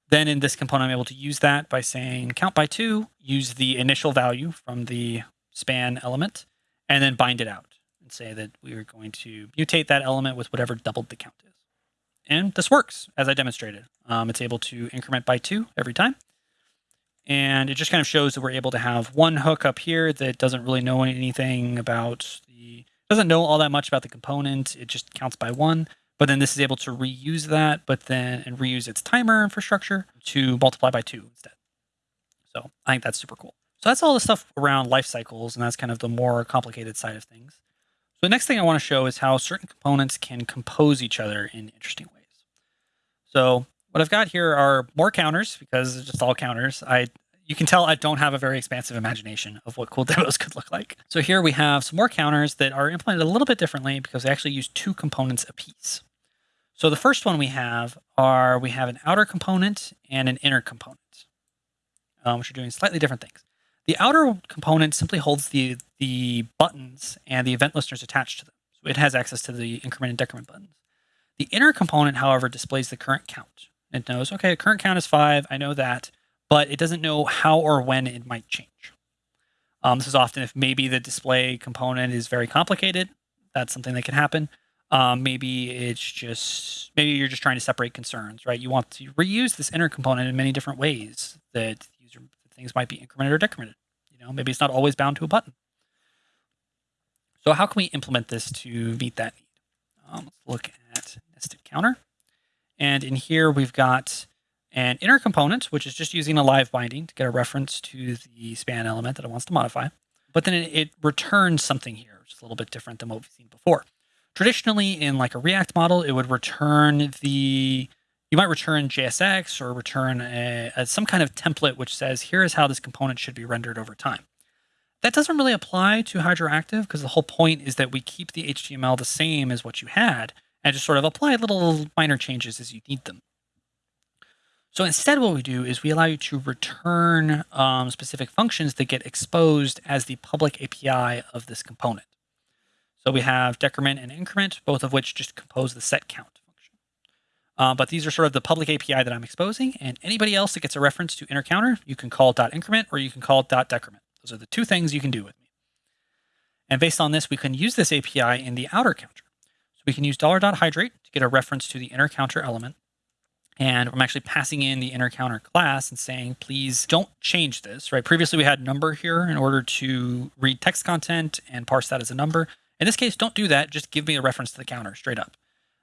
Then in this component, I'm able to use that by saying count by two, use the initial value from the span element, and then bind it out and say that we are going to mutate that element with whatever doubled the count is. And this works, as I demonstrated. Um, it's able to increment by two every time. And it just kind of shows that we're able to have one hook up here that doesn't really know anything about the, doesn't know all that much about the component. It just counts by one. But then this is able to reuse that, but then and reuse its timer infrastructure to multiply by two instead. So I think that's super cool. So that's all the stuff around life cycles, and that's kind of the more complicated side of things. So the next thing I want to show is how certain components can compose each other in interesting ways. So what I've got here are more counters because it's just all counters. I you can tell I don't have a very expansive imagination of what cool demos could look like. So here we have some more counters that are implemented a little bit differently because they actually use two components apiece. So the first one we have are we have an outer component and an inner component, um, which are doing slightly different things. The outer component simply holds the the buttons and the event listeners attached to them. So it has access to the increment and decrement buttons. The inner component, however, displays the current count. It knows, okay, current count is five. I know that, but it doesn't know how or when it might change. Um, this is often if maybe the display component is very complicated. That's something that can happen. Um, maybe it's just maybe you're just trying to separate concerns, right? You want to reuse this inner component in many different ways that user things might be incremented or decremented. You know, maybe it's not always bound to a button. So how can we implement this to meet that need? Um, let's look at nested counter. And in here, we've got an inner component, which is just using a live binding to get a reference to the span element that it wants to modify. But then it, it returns something here, which is a little bit different than what we've seen before. Traditionally, in like a React model, it would return the, you might return JSX or return a, a, some kind of template which says, here is how this component should be rendered over time. That doesn't really apply to Hydroactive because the whole point is that we keep the HTML the same as what you had and just sort of apply little minor changes as you need them. So instead what we do is we allow you to return um, specific functions that get exposed as the public API of this component. So we have decrement and increment, both of which just compose the set count function. Uh, but these are sort of the public API that I'm exposing, and anybody else that gets a reference to inner counter, you can call dot .increment or you can call dot .decrement. Those are the two things you can do with me. And based on this, we can use this API in the outer counter. So we can use dollar dot $.hydrate to get a reference to the inner counter element and I'm actually passing in the inner counter class and saying, please don't change this, right? Previously we had number here in order to read text content and parse that as a number. In this case, don't do that. Just give me a reference to the counter straight up.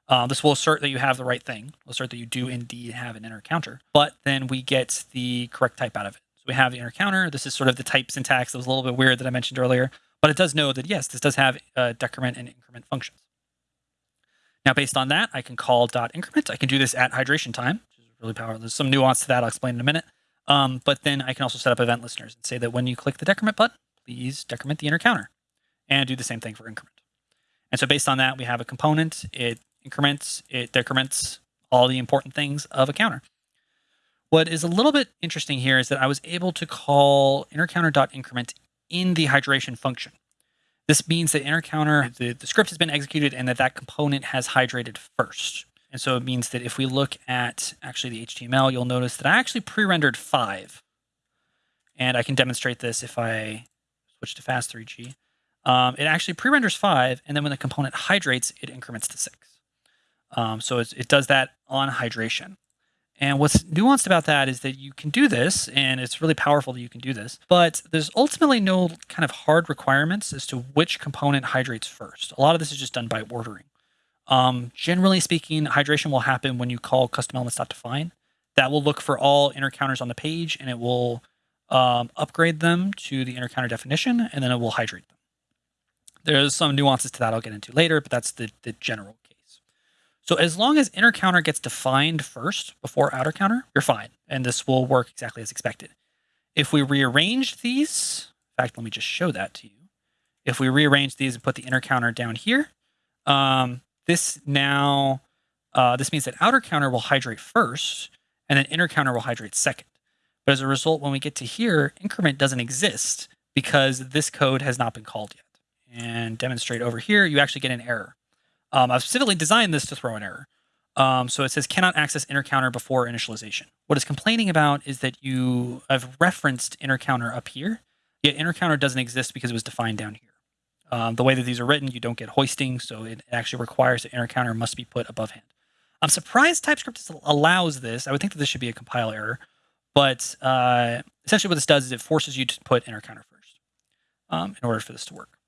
Uh, this will assert that you have the right thing. We'll assert that you do indeed have an inner counter, but then we get the correct type out of it. So we have the inner counter. This is sort of the type syntax that was a little bit weird that I mentioned earlier, but it does know that yes, this does have uh, decrement and increment functions. Now, based on that, I can call dot increment. I can do this at hydration time, which is really powerful. There's some nuance to that I'll explain in a minute. Um, but then I can also set up event listeners and say that when you click the decrement button, please decrement the inner counter and do the same thing for increment. And so based on that, we have a component, it increments, it decrements all the important things of a counter. What is a little bit interesting here is that I was able to call inner counter.increment in the hydration function. This means that inner counter, the, the script has been executed and that that component has hydrated first. And so it means that if we look at actually the HTML, you'll notice that I actually pre-rendered five. And I can demonstrate this if I switch to fast3g. Um, it actually pre-renders five, and then when the component hydrates, it increments to six. Um, so it does that on hydration. And what's nuanced about that is that you can do this, and it's really powerful that you can do this, but there's ultimately no kind of hard requirements as to which component hydrates first. A lot of this is just done by ordering. Um, generally speaking, hydration will happen when you call custom elements.define. That will look for all inner counters on the page, and it will um, upgrade them to the inner counter definition, and then it will hydrate them. There's some nuances to that I'll get into later, but that's the, the general so as long as inner counter gets defined first before outer counter, you're fine. And this will work exactly as expected. If we rearrange these, in fact, let me just show that to you. If we rearrange these and put the inner counter down here, um, this now, uh, this means that outer counter will hydrate first and then inner counter will hydrate second. But as a result, when we get to here, increment doesn't exist because this code has not been called yet. And demonstrate over here, you actually get an error. Um, I've specifically designed this to throw an error. Um, so it says cannot access inner counter before initialization. What it's complaining about is that you have referenced inner counter up here, yet inner counter doesn't exist because it was defined down here. Um, the way that these are written, you don't get hoisting, so it actually requires that inner counter must be put above hand. I'm surprised TypeScript allows this. I would think that this should be a compile error, but uh, essentially what this does is it forces you to put inner counter first um, in order for this to work.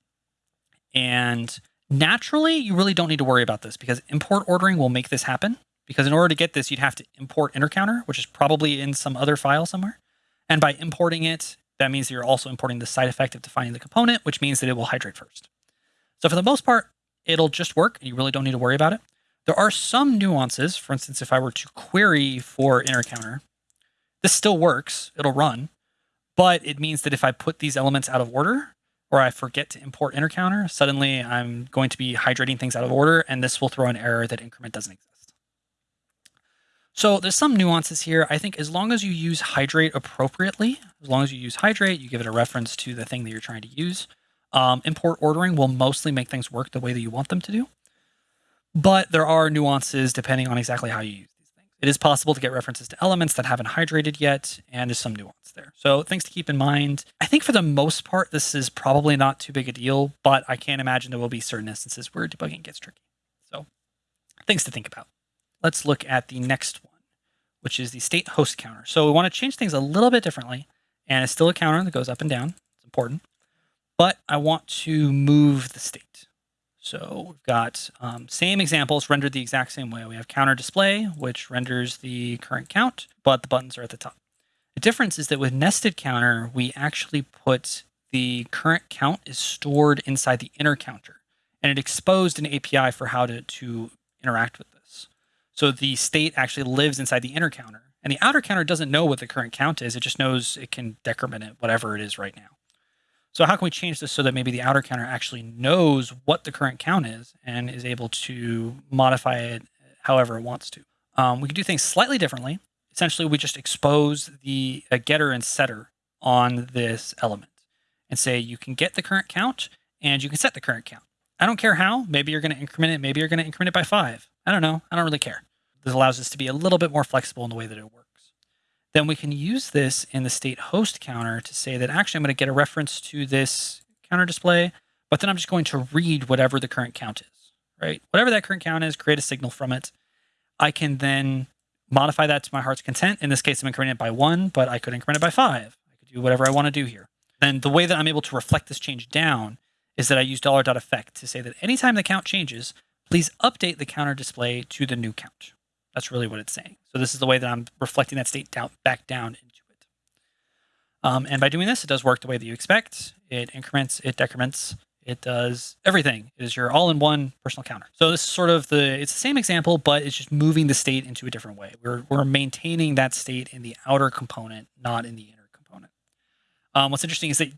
And Naturally, you really don't need to worry about this because import ordering will make this happen. Because in order to get this, you'd have to import inner counter, which is probably in some other file somewhere. And by importing it, that means that you're also importing the side effect of defining the component, which means that it will hydrate first. So for the most part, it'll just work and you really don't need to worry about it. There are some nuances. For instance, if I were to query for inner counter, this still works, it'll run, but it means that if I put these elements out of order, or I forget to import inner counter, suddenly I'm going to be hydrating things out of order, and this will throw an error that increment doesn't exist. So there's some nuances here. I think as long as you use hydrate appropriately, as long as you use hydrate, you give it a reference to the thing that you're trying to use. Um, import ordering will mostly make things work the way that you want them to do. But there are nuances depending on exactly how you use. It is possible to get references to elements that haven't hydrated yet, and there's some nuance there. So things to keep in mind. I think for the most part, this is probably not too big a deal, but I can't imagine there will be certain instances where debugging gets tricky. So things to think about let's look at the next one, which is the state host counter. So we want to change things a little bit differently, and it's still a counter that goes up and down. It's important. But I want to move the state. So we've got um, same examples rendered the exact same way. We have counter display, which renders the current count, but the buttons are at the top. The difference is that with nested counter, we actually put the current count is stored inside the inner counter, and it exposed an API for how to, to interact with this. so the state actually lives inside the inner counter. And the outer counter doesn't know what the current count is. It just knows it can decrement it, whatever it is right now. So how can we change this so that maybe the outer counter actually knows what the current count is and is able to modify it however it wants to? Um, we can do things slightly differently. Essentially, we just expose the getter and setter on this element and say you can get the current count and you can set the current count. I don't care how. Maybe you're going to increment it. Maybe you're going to increment it by five. I don't know. I don't really care. This allows us to be a little bit more flexible in the way that it works. Then we can use this in the state host counter to say that actually I'm going to get a reference to this counter display, but then I'm just going to read whatever the current count is, right? Whatever that current count is, create a signal from it. I can then modify that to my heart's content. In this case, I'm incrementing it by one, but I could increment it by five. I could do whatever I want to do here. And the way that I'm able to reflect this change down is that I use dollar dot effect to say that anytime the count changes, please update the counter display to the new count. That's really what it's saying. So this is the way that I'm reflecting that state down back down into it. Um, and by doing this, it does work the way that you expect. It increments, it decrements, it does everything. It is your all-in-one personal counter. So this is sort of the, it's the same example, but it's just moving the state into a different way. We're, we're maintaining that state in the outer component, not in the inner component. Um, what's interesting is that you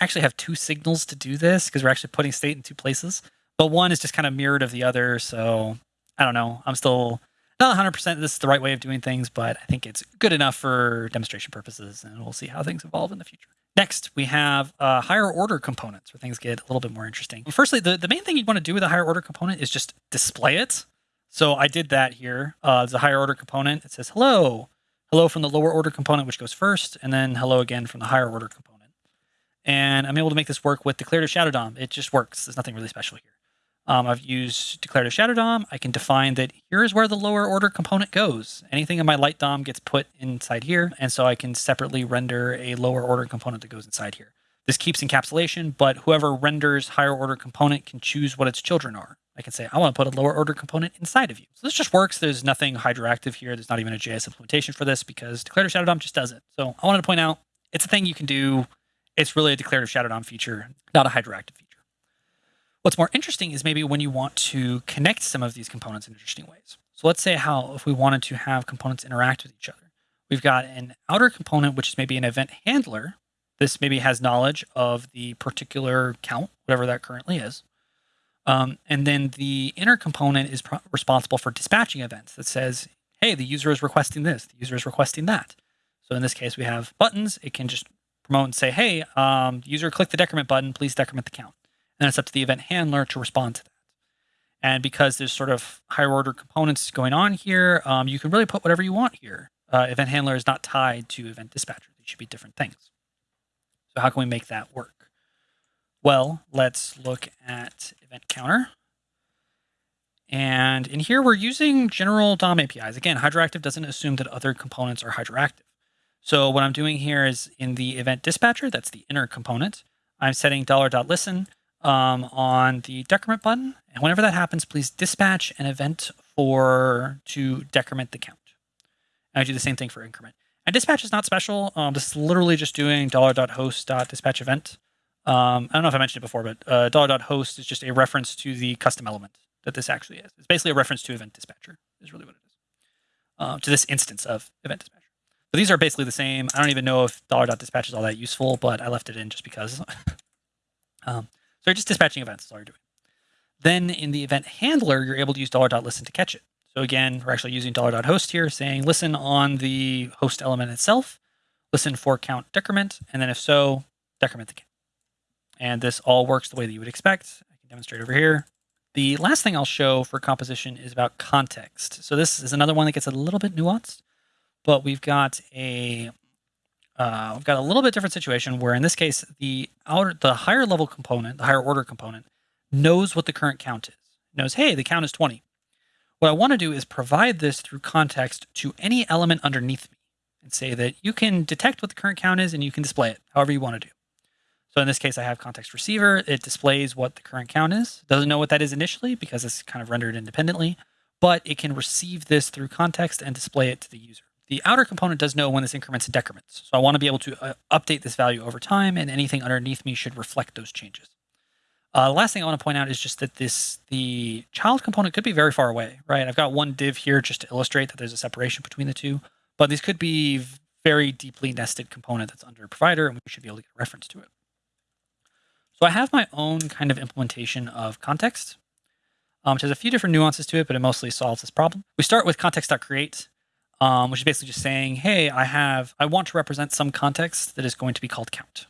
actually have two signals to do this because we're actually putting state in two places. But one is just kind of mirrored of the other. So I don't know. I'm still not 100% this is the right way of doing things, but I think it's good enough for demonstration purposes. And we'll see how things evolve in the future. Next, we have uh, higher order components where things get a little bit more interesting. Firstly, the, the main thing you'd want to do with a higher order component is just display it. So I did that here. Uh, a higher order component. It says hello, hello from the lower order component, which goes first, and then hello again from the higher order component and I'm able to make this work with declarative shadow DOM. It just works. There's nothing really special here. Um, I've used declarative shadow DOM. I can define that here's where the lower order component goes. Anything in my light DOM gets put inside here, and so I can separately render a lower order component that goes inside here. This keeps encapsulation, but whoever renders higher order component can choose what its children are. I can say, I want to put a lower order component inside of you. So this just works. There's nothing hydroactive here. There's not even a JS implementation for this because declarative shadow DOM just does it. So I wanted to point out it's a thing you can do it's really a declarative shadow DOM feature, not a hydroactive feature. What's more interesting is maybe when you want to connect some of these components in interesting ways. So let's say how if we wanted to have components interact with each other. We've got an outer component, which is maybe an event handler. This maybe has knowledge of the particular count, whatever that currently is. Um, and then the inner component is responsible for dispatching events that says, hey, the user is requesting this, the user is requesting that. So in this case, we have buttons. It can just promote and say, hey, um, user click the decrement button, please decrement the count. And it's up to the event handler to respond to that. And because there's sort of higher order components going on here, um, you can really put whatever you want here. Uh, event handler is not tied to event dispatcher. They should be different things. So how can we make that work? Well, let's look at event counter. And in here, we're using general DOM APIs. Again, hydroactive doesn't assume that other components are hydroactive. So what I'm doing here is in the event dispatcher, that's the inner component, I'm setting $.listen um, on the decrement button. And whenever that happens, please dispatch an event for to decrement the count. And I do the same thing for increment. And dispatch is not special. Um, this is literally just doing $.host.dispatch event. Um, I don't know if I mentioned it before, but uh, $.host is just a reference to the custom element that this actually is. It's basically a reference to event dispatcher is really what it is. Uh, to this instance of event dispatcher. But these are basically the same. I don't even know if $.dispatch is all that useful, but I left it in just because. um, so you're just dispatching events is all you're doing. Then in the event handler, you're able to use $.listen to catch it. So So again, we're actually using $.host here saying listen on the host element itself, listen for count decrement, and then if so, decrement the count. And this all works the way that you would expect. I can demonstrate over here. The last thing I'll show for composition is about context. So this is another one that gets a little bit nuanced, but we've got a uh, we've got a little bit different situation where in this case the outer the higher level component, the higher order component, knows what the current count is. Knows, hey, the count is 20. What I want to do is provide this through context to any element underneath me and say that you can detect what the current count is and you can display it however you want to do. So in this case, I have context receiver. It displays what the current count is. Doesn't know what that is initially because it's kind of rendered independently, but it can receive this through context and display it to the user. The outer component does know when this increments and decrements. So I want to be able to uh, update this value over time and anything underneath me should reflect those changes. Uh, the last thing I want to point out is just that this the child component could be very far away, right? I've got one div here just to illustrate that there's a separation between the two, but these could be very deeply nested component that's under a provider, and we should be able to get a reference to it. So I have my own kind of implementation of context, um, which has a few different nuances to it, but it mostly solves this problem. We start with context.create, um, which is basically just saying, hey, I have I want to represent some context that is going to be called count.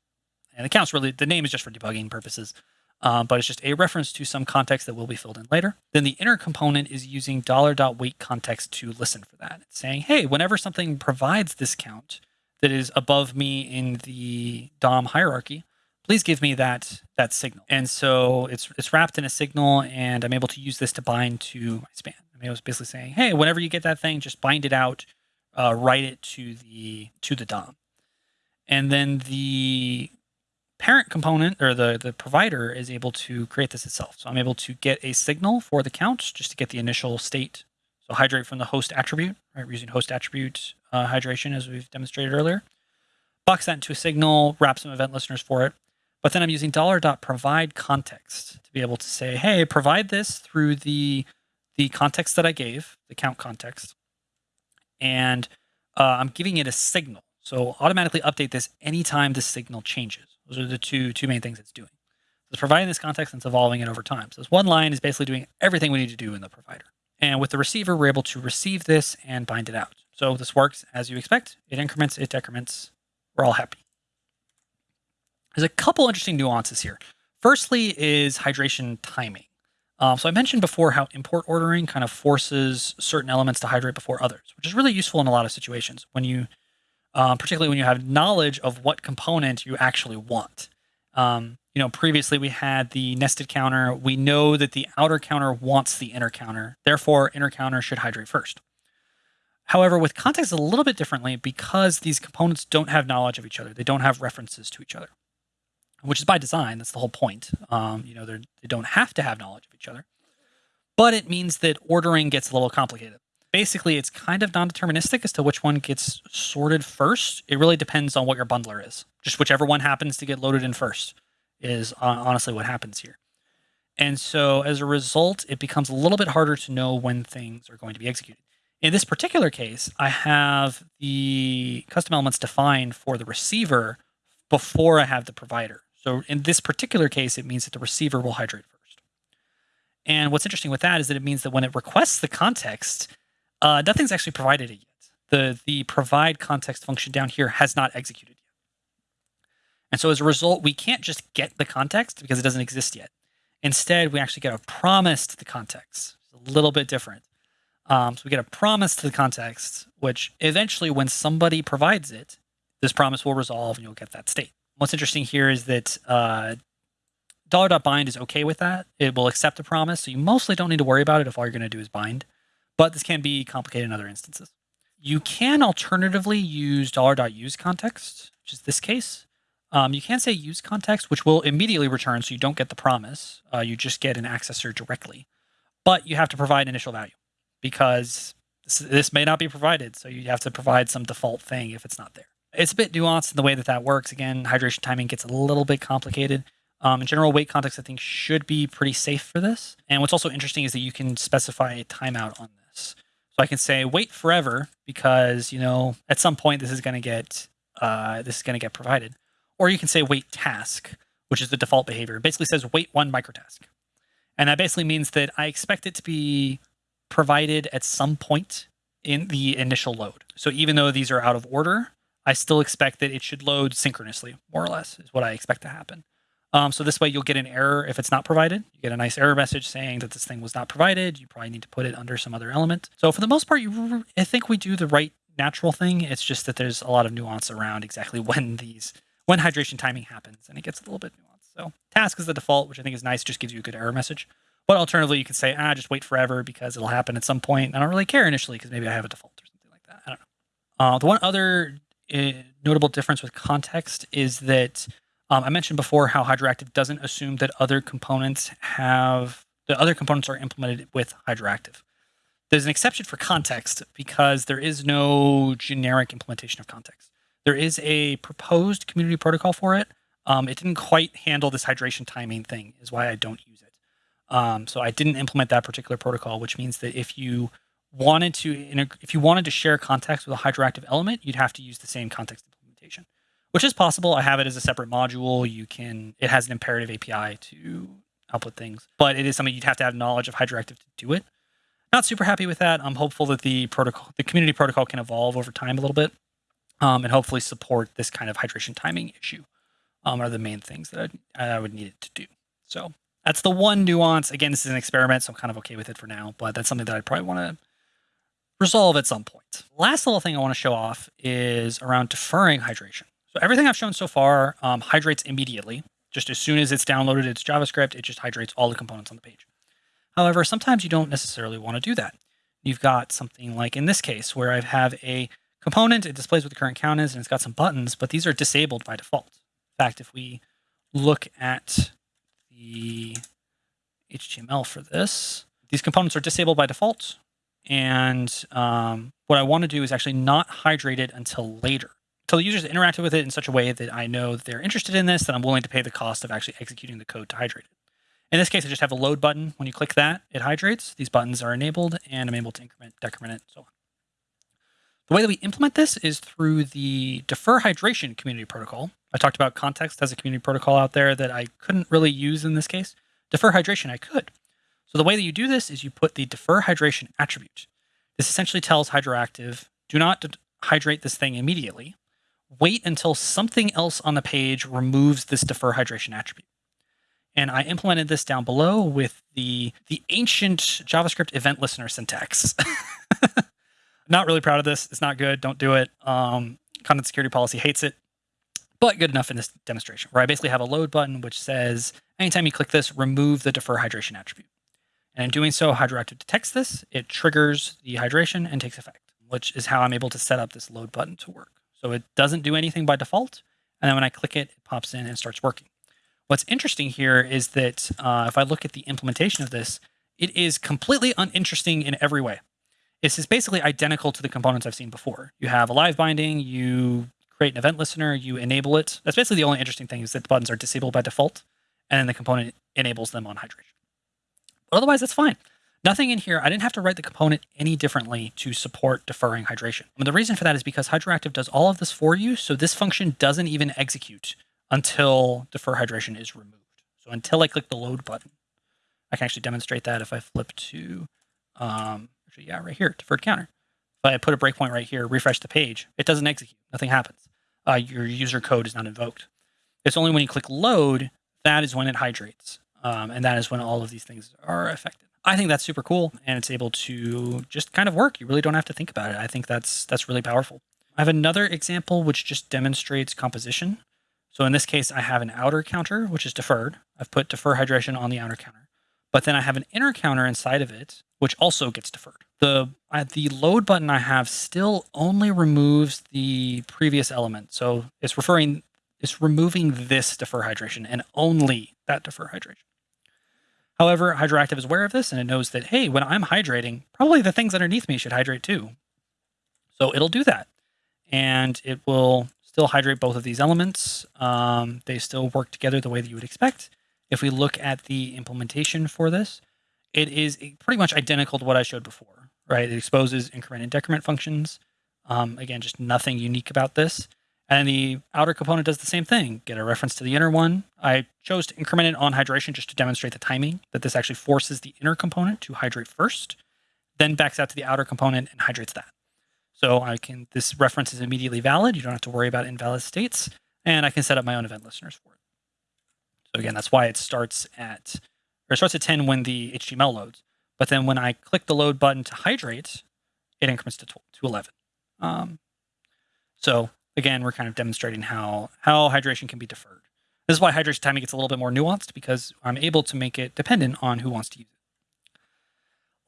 And the count's really the name is just for debugging purposes um, but it's just a reference to some context that will be filled in later. Then the inner component is using $.wait context to listen for that. It's saying, hey, whenever something provides this count that is above me in the DOM hierarchy, please give me that that signal. And so it's it's wrapped in a signal, and I'm able to use this to bind to my span. I mean, it was basically saying, hey, whenever you get that thing, just bind it out, uh, write it to the to the DOM. And then the parent component or the, the provider is able to create this itself. So I'm able to get a signal for the count just to get the initial state. So hydrate from the host attribute, right? We're using host attribute uh, hydration as we've demonstrated earlier. Box that into a signal, wrap some event listeners for it. But then I'm using $.provide context to be able to say, hey, provide this through the, the context that I gave, the count context. And uh, I'm giving it a signal. So automatically update this anytime the signal changes. Those are the two two main things it's doing. So it's providing this context and it's evolving it over time. So this one line is basically doing everything we need to do in the provider. And with the receiver, we're able to receive this and bind it out. So this works as you expect. It increments, it decrements. We're all happy. There's a couple interesting nuances here. Firstly is hydration timing. Um, so I mentioned before how import ordering kind of forces certain elements to hydrate before others, which is really useful in a lot of situations. When you um, particularly when you have knowledge of what component you actually want. Um, you know, previously we had the nested counter. We know that the outer counter wants the inner counter. Therefore, inner counter should hydrate first. However, with context a little bit differently because these components don't have knowledge of each other. They don't have references to each other, which is by design. That's the whole point. Um, you know, they don't have to have knowledge of each other, but it means that ordering gets a little complicated basically it's kind of non-deterministic as to which one gets sorted first. It really depends on what your bundler is. Just whichever one happens to get loaded in first is uh, honestly what happens here. And so as a result, it becomes a little bit harder to know when things are going to be executed. In this particular case, I have the custom elements defined for the receiver before I have the provider. So in this particular case, it means that the receiver will hydrate first. And what's interesting with that is that it means that when it requests the context, uh, nothing's actually provided it yet. The, the provide context function down here has not executed yet. And so as a result, we can't just get the context because it doesn't exist yet. Instead, we actually get a promise to the context. It's a little bit different. Um, so we get a promise to the context, which eventually when somebody provides it, this promise will resolve and you'll get that state. What's interesting here is that uh, $.bind is okay with that. It will accept the promise. So you mostly don't need to worry about it if all you're going to do is bind but this can be complicated in other instances. You can alternatively use $.use context, which is this case. Um, you can say use context, which will immediately return, so you don't get the promise. Uh, you just get an accessor directly. But you have to provide an initial value because this, this may not be provided. So you have to provide some default thing if it's not there. It's a bit nuanced in the way that that works. Again, hydration timing gets a little bit complicated. Um, in general, wait context, I think, should be pretty safe for this. And what's also interesting is that you can specify a timeout on this. So I can say wait forever because, you know, at some point this is going to get uh, this is going to get provided. Or you can say wait task, which is the default behavior. It basically says wait one microtask. And that basically means that I expect it to be provided at some point in the initial load. So even though these are out of order, I still expect that it should load synchronously, more or less, is what I expect to happen. Um, so this way you'll get an error if it's not provided. You get a nice error message saying that this thing was not provided. You probably need to put it under some other element. So for the most part, you, I think we do the right natural thing. It's just that there's a lot of nuance around exactly when these when hydration timing happens, and it gets a little bit nuanced. So task is the default, which I think is nice, just gives you a good error message. But alternatively, you can say, ah, just wait forever because it'll happen at some point. I don't really care initially because maybe I have a default or something like that. I don't know. Uh, the one other notable difference with context is that um, I mentioned before how Hydroactive doesn't assume that other components have the other components are implemented with Hydroactive. There's an exception for context because there is no generic implementation of context. There is a proposed community protocol for it. Um, it didn't quite handle this hydration timing thing, is why I don't use it. Um, so I didn't implement that particular protocol, which means that if you wanted to if you wanted to share context with a hydroactive element, you'd have to use the same context implementation which is possible. I have it as a separate module. You can, it has an imperative API to output things, but it is something you'd have to have knowledge of Hydroactive to do it. Not super happy with that. I'm hopeful that the protocol, the community protocol can evolve over time a little bit um, and hopefully support this kind of hydration timing issue um, are the main things that I, I would need it to do. So that's the one nuance. Again, this is an experiment, so I'm kind of okay with it for now, but that's something that I'd probably want to resolve at some point. Last little thing I want to show off is around deferring hydration. So everything I've shown so far um, hydrates immediately. Just as soon as it's downloaded its JavaScript, it just hydrates all the components on the page. However, sometimes you don't necessarily want to do that. You've got something like in this case where I have a component, it displays what the current count is, and it's got some buttons, but these are disabled by default. In fact, if we look at the HTML for this, these components are disabled by default. And um, what I want to do is actually not hydrate it until later. So the users interacted with it in such a way that I know they're interested in this, that I'm willing to pay the cost of actually executing the code to hydrate it. In this case, I just have a load button. When you click that, it hydrates. These buttons are enabled, and I'm able to increment, decrement it, so on. The way that we implement this is through the defer hydration community protocol. I talked about context as a community protocol out there that I couldn't really use in this case. Defer hydration, I could. So the way that you do this is you put the defer hydration attribute. This essentially tells Hydroactive, do not hydrate this thing immediately wait until something else on the page removes this defer hydration attribute. And I implemented this down below with the, the ancient JavaScript event listener syntax. not really proud of this. It's not good. Don't do it. Um, content security policy hates it, but good enough in this demonstration where I basically have a load button which says anytime you click this, remove the defer hydration attribute. And in doing so, Hydroactive detects this, it triggers the hydration and takes effect, which is how I'm able to set up this load button to work. So it doesn't do anything by default. And then when I click it, it pops in and starts working. What's interesting here is that uh, if I look at the implementation of this, it is completely uninteresting in every way. This is basically identical to the components I've seen before. You have a live binding, you create an event listener, you enable it. That's basically the only interesting thing is that the buttons are disabled by default, and then the component enables them on hydration. Otherwise, that's fine. Nothing in here, I didn't have to write the component any differently to support deferring hydration. And the reason for that is because Hydroactive does all of this for you, so this function doesn't even execute until defer hydration is removed. So until I click the load button, I can actually demonstrate that if I flip to, um, actually, yeah, right here, deferred counter. If I put a breakpoint right here, refresh the page, it doesn't execute, nothing happens. Uh, your user code is not invoked. It's only when you click load, that is when it hydrates. Um, and that is when all of these things are affected. I think that's super cool and it's able to just kind of work. You really don't have to think about it. I think that's that's really powerful. I have another example which just demonstrates composition. So in this case, I have an outer counter, which is deferred. I've put defer hydration on the outer counter, but then I have an inner counter inside of it, which also gets deferred. The uh, the load button I have still only removes the previous element. So it's referring, it's removing this defer hydration and only that defer hydration. However, Hydroactive is aware of this and it knows that, hey, when I'm hydrating, probably the things underneath me should hydrate too. So it'll do that. And it will still hydrate both of these elements. Um, they still work together the way that you would expect. If we look at the implementation for this, it is pretty much identical to what I showed before, right? It exposes increment and decrement functions. Um, again, just nothing unique about this. And the outer component does the same thing. Get a reference to the inner one. I chose to increment it on hydration just to demonstrate the timing, that this actually forces the inner component to hydrate first. then backs out to the outer component and hydrates that. So I can, this reference is immediately valid. You don't have to worry about invalid states. And I can set up my own event listeners for it. So again, that's why it starts at, or it starts at 10 when the HTML loads. But then when I click the load button to hydrate, it increments to, to 11. Um, so again, we're kind of demonstrating how, how hydration can be deferred. This is why hydration timing gets a little bit more nuanced because I'm able to make it dependent on who wants to use it.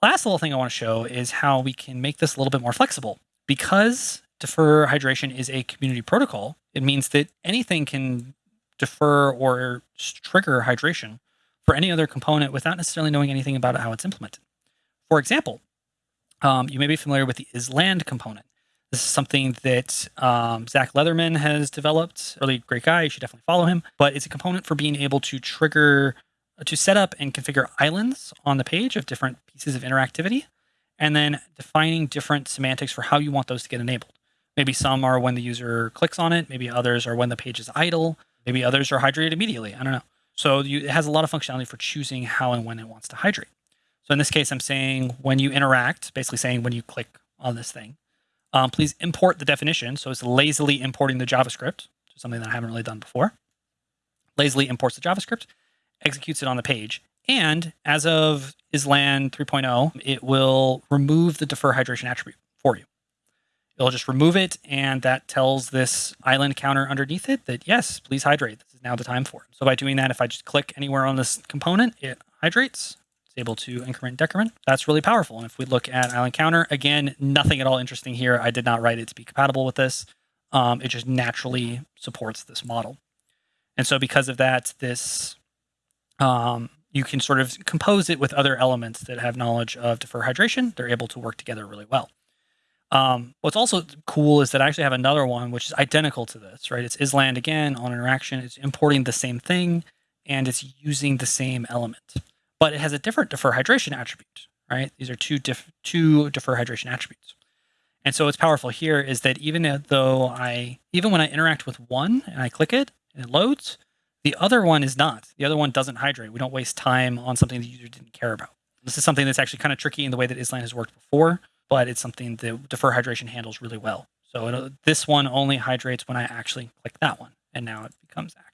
Last little thing I want to show is how we can make this a little bit more flexible because defer hydration is a community protocol, it means that anything can defer or trigger hydration for any other component without necessarily knowing anything about how it's implemented. For example, um, you may be familiar with the island component. This is something that um, Zach Leatherman has developed. Really great guy. You should definitely follow him. But it's a component for being able to trigger, to set up and configure islands on the page of different pieces of interactivity and then defining different semantics for how you want those to get enabled. Maybe some are when the user clicks on it. Maybe others are when the page is idle. Maybe others are hydrated immediately. I don't know. So you, it has a lot of functionality for choosing how and when it wants to hydrate. So in this case, I'm saying when you interact, basically saying when you click on this thing, um, please import the definition. So it's lazily importing the JavaScript, something that I haven't really done before. Lazily imports the JavaScript, executes it on the page, and as of Island 3.0, it will remove the defer hydration attribute for you. It'll just remove it, and that tells this island counter underneath it that, yes, please hydrate. This is now the time for it. So by doing that, if I just click anywhere on this component, it hydrates. It's able to increment, decrement. That's really powerful. And if we look at island counter, again, nothing at all interesting here. I did not write it to be compatible with this. Um, it just naturally supports this model. And so because of that, this um, you can sort of compose it with other elements that have knowledge of defer hydration. They're able to work together really well. Um, what's also cool is that I actually have another one which is identical to this, right? It's island again on interaction. It's importing the same thing and it's using the same element, but it has a different defer hydration attribute, right? These are two, diff two defer hydration attributes. And so what's powerful here is that even though I, even when I interact with one and I click it and it loads, the other one is not. The other one doesn't hydrate. We don't waste time on something the user didn't care about. This is something that's actually kind of tricky in the way that Island has worked before, but it's something that defer hydration handles really well. So this one only hydrates when I actually click that one, and now it becomes active.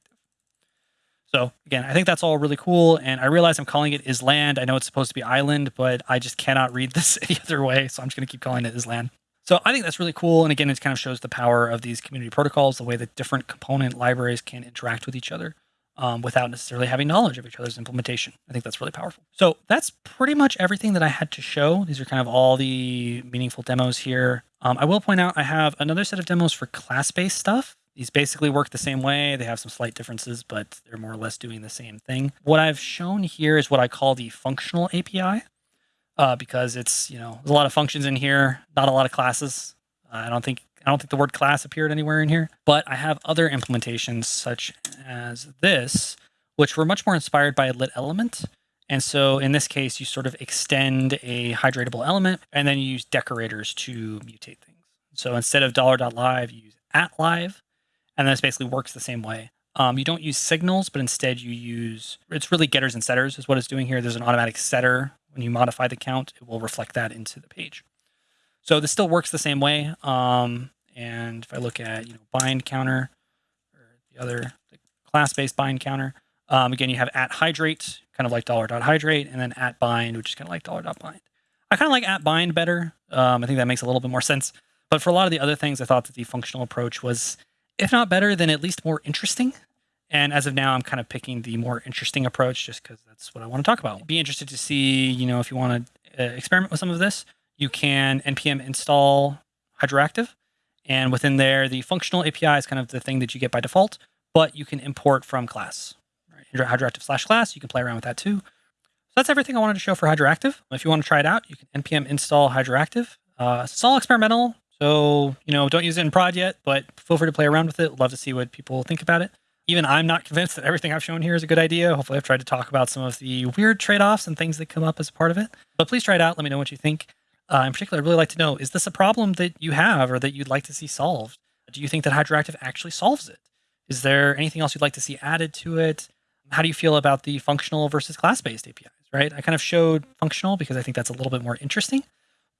So again, I think that's all really cool. And I realize I'm calling it Island. I know it's supposed to be island, but I just cannot read this any other way. So I'm just going to keep calling it Island. So I think that's really cool. And again, it kind of shows the power of these community protocols, the way that different component libraries can interact with each other um, without necessarily having knowledge of each other's implementation. I think that's really powerful. So that's pretty much everything that I had to show. These are kind of all the meaningful demos here. Um, I will point out I have another set of demos for class-based stuff. These basically work the same way. They have some slight differences, but they're more or less doing the same thing. What I've shown here is what I call the functional API uh, because it's, you know, there's a lot of functions in here, not a lot of classes. Uh, I don't think I don't think the word class appeared anywhere in here, but I have other implementations such as this, which were much more inspired by a lit element. And so in this case, you sort of extend a hydratable element and then you use decorators to mutate things. So instead of $.live, you use at live, and this basically works the same way. Um, you don't use signals, but instead you use, it's really getters and setters is what it's doing here. There's an automatic setter when you modify the count, it will reflect that into the page. So this still works the same way. Um, and if I look at you know bind counter or the other class-based bind counter, um, again you have at hydrate, kind of like dollar dot hydrate, and then at bind, which is kind of like dollar dot bind. I kind of like at bind better. Um, I think that makes a little bit more sense. But for a lot of the other things, I thought that the functional approach was, if not better, then at least more interesting. And as of now, I'm kind of picking the more interesting approach just because that's what I want to talk about. Be interested to see, you know, if you want to uh, experiment with some of this, you can npm install Hydroactive. And within there, the functional API is kind of the thing that you get by default, but you can import from class. Right? Hydroactive slash class, you can play around with that too. So that's everything I wanted to show for Hydroactive. If you want to try it out, you can npm install Hydroactive. Uh, it's all experimental, so you know don't use it in prod yet, but feel free to play around with it. Love to see what people think about it. Even I'm not convinced that everything I've shown here is a good idea. Hopefully, I've tried to talk about some of the weird trade-offs and things that come up as a part of it. But please try it out. Let me know what you think. Uh, in particular, I'd really like to know, is this a problem that you have or that you'd like to see solved? Do you think that Hydroactive actually solves it? Is there anything else you'd like to see added to it? How do you feel about the functional versus class-based APIs, right? I kind of showed functional because I think that's a little bit more interesting.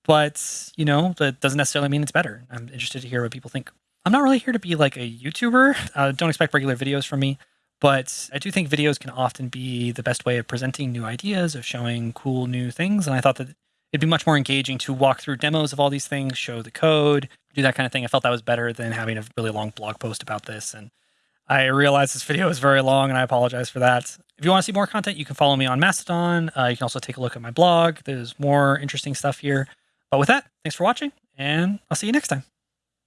But you know, that doesn't necessarily mean it's better. I'm interested to hear what people think. I'm not really here to be like a YouTuber. Uh, don't expect regular videos from me, but I do think videos can often be the best way of presenting new ideas, of showing cool new things. And I thought that it'd be much more engaging to walk through demos of all these things, show the code, do that kind of thing. I felt that was better than having a really long blog post about this. And I realize this video is very long and I apologize for that. If you want to see more content, you can follow me on Mastodon. Uh, you can also take a look at my blog. There's more interesting stuff here. But with that, thanks for watching and I'll see you next time.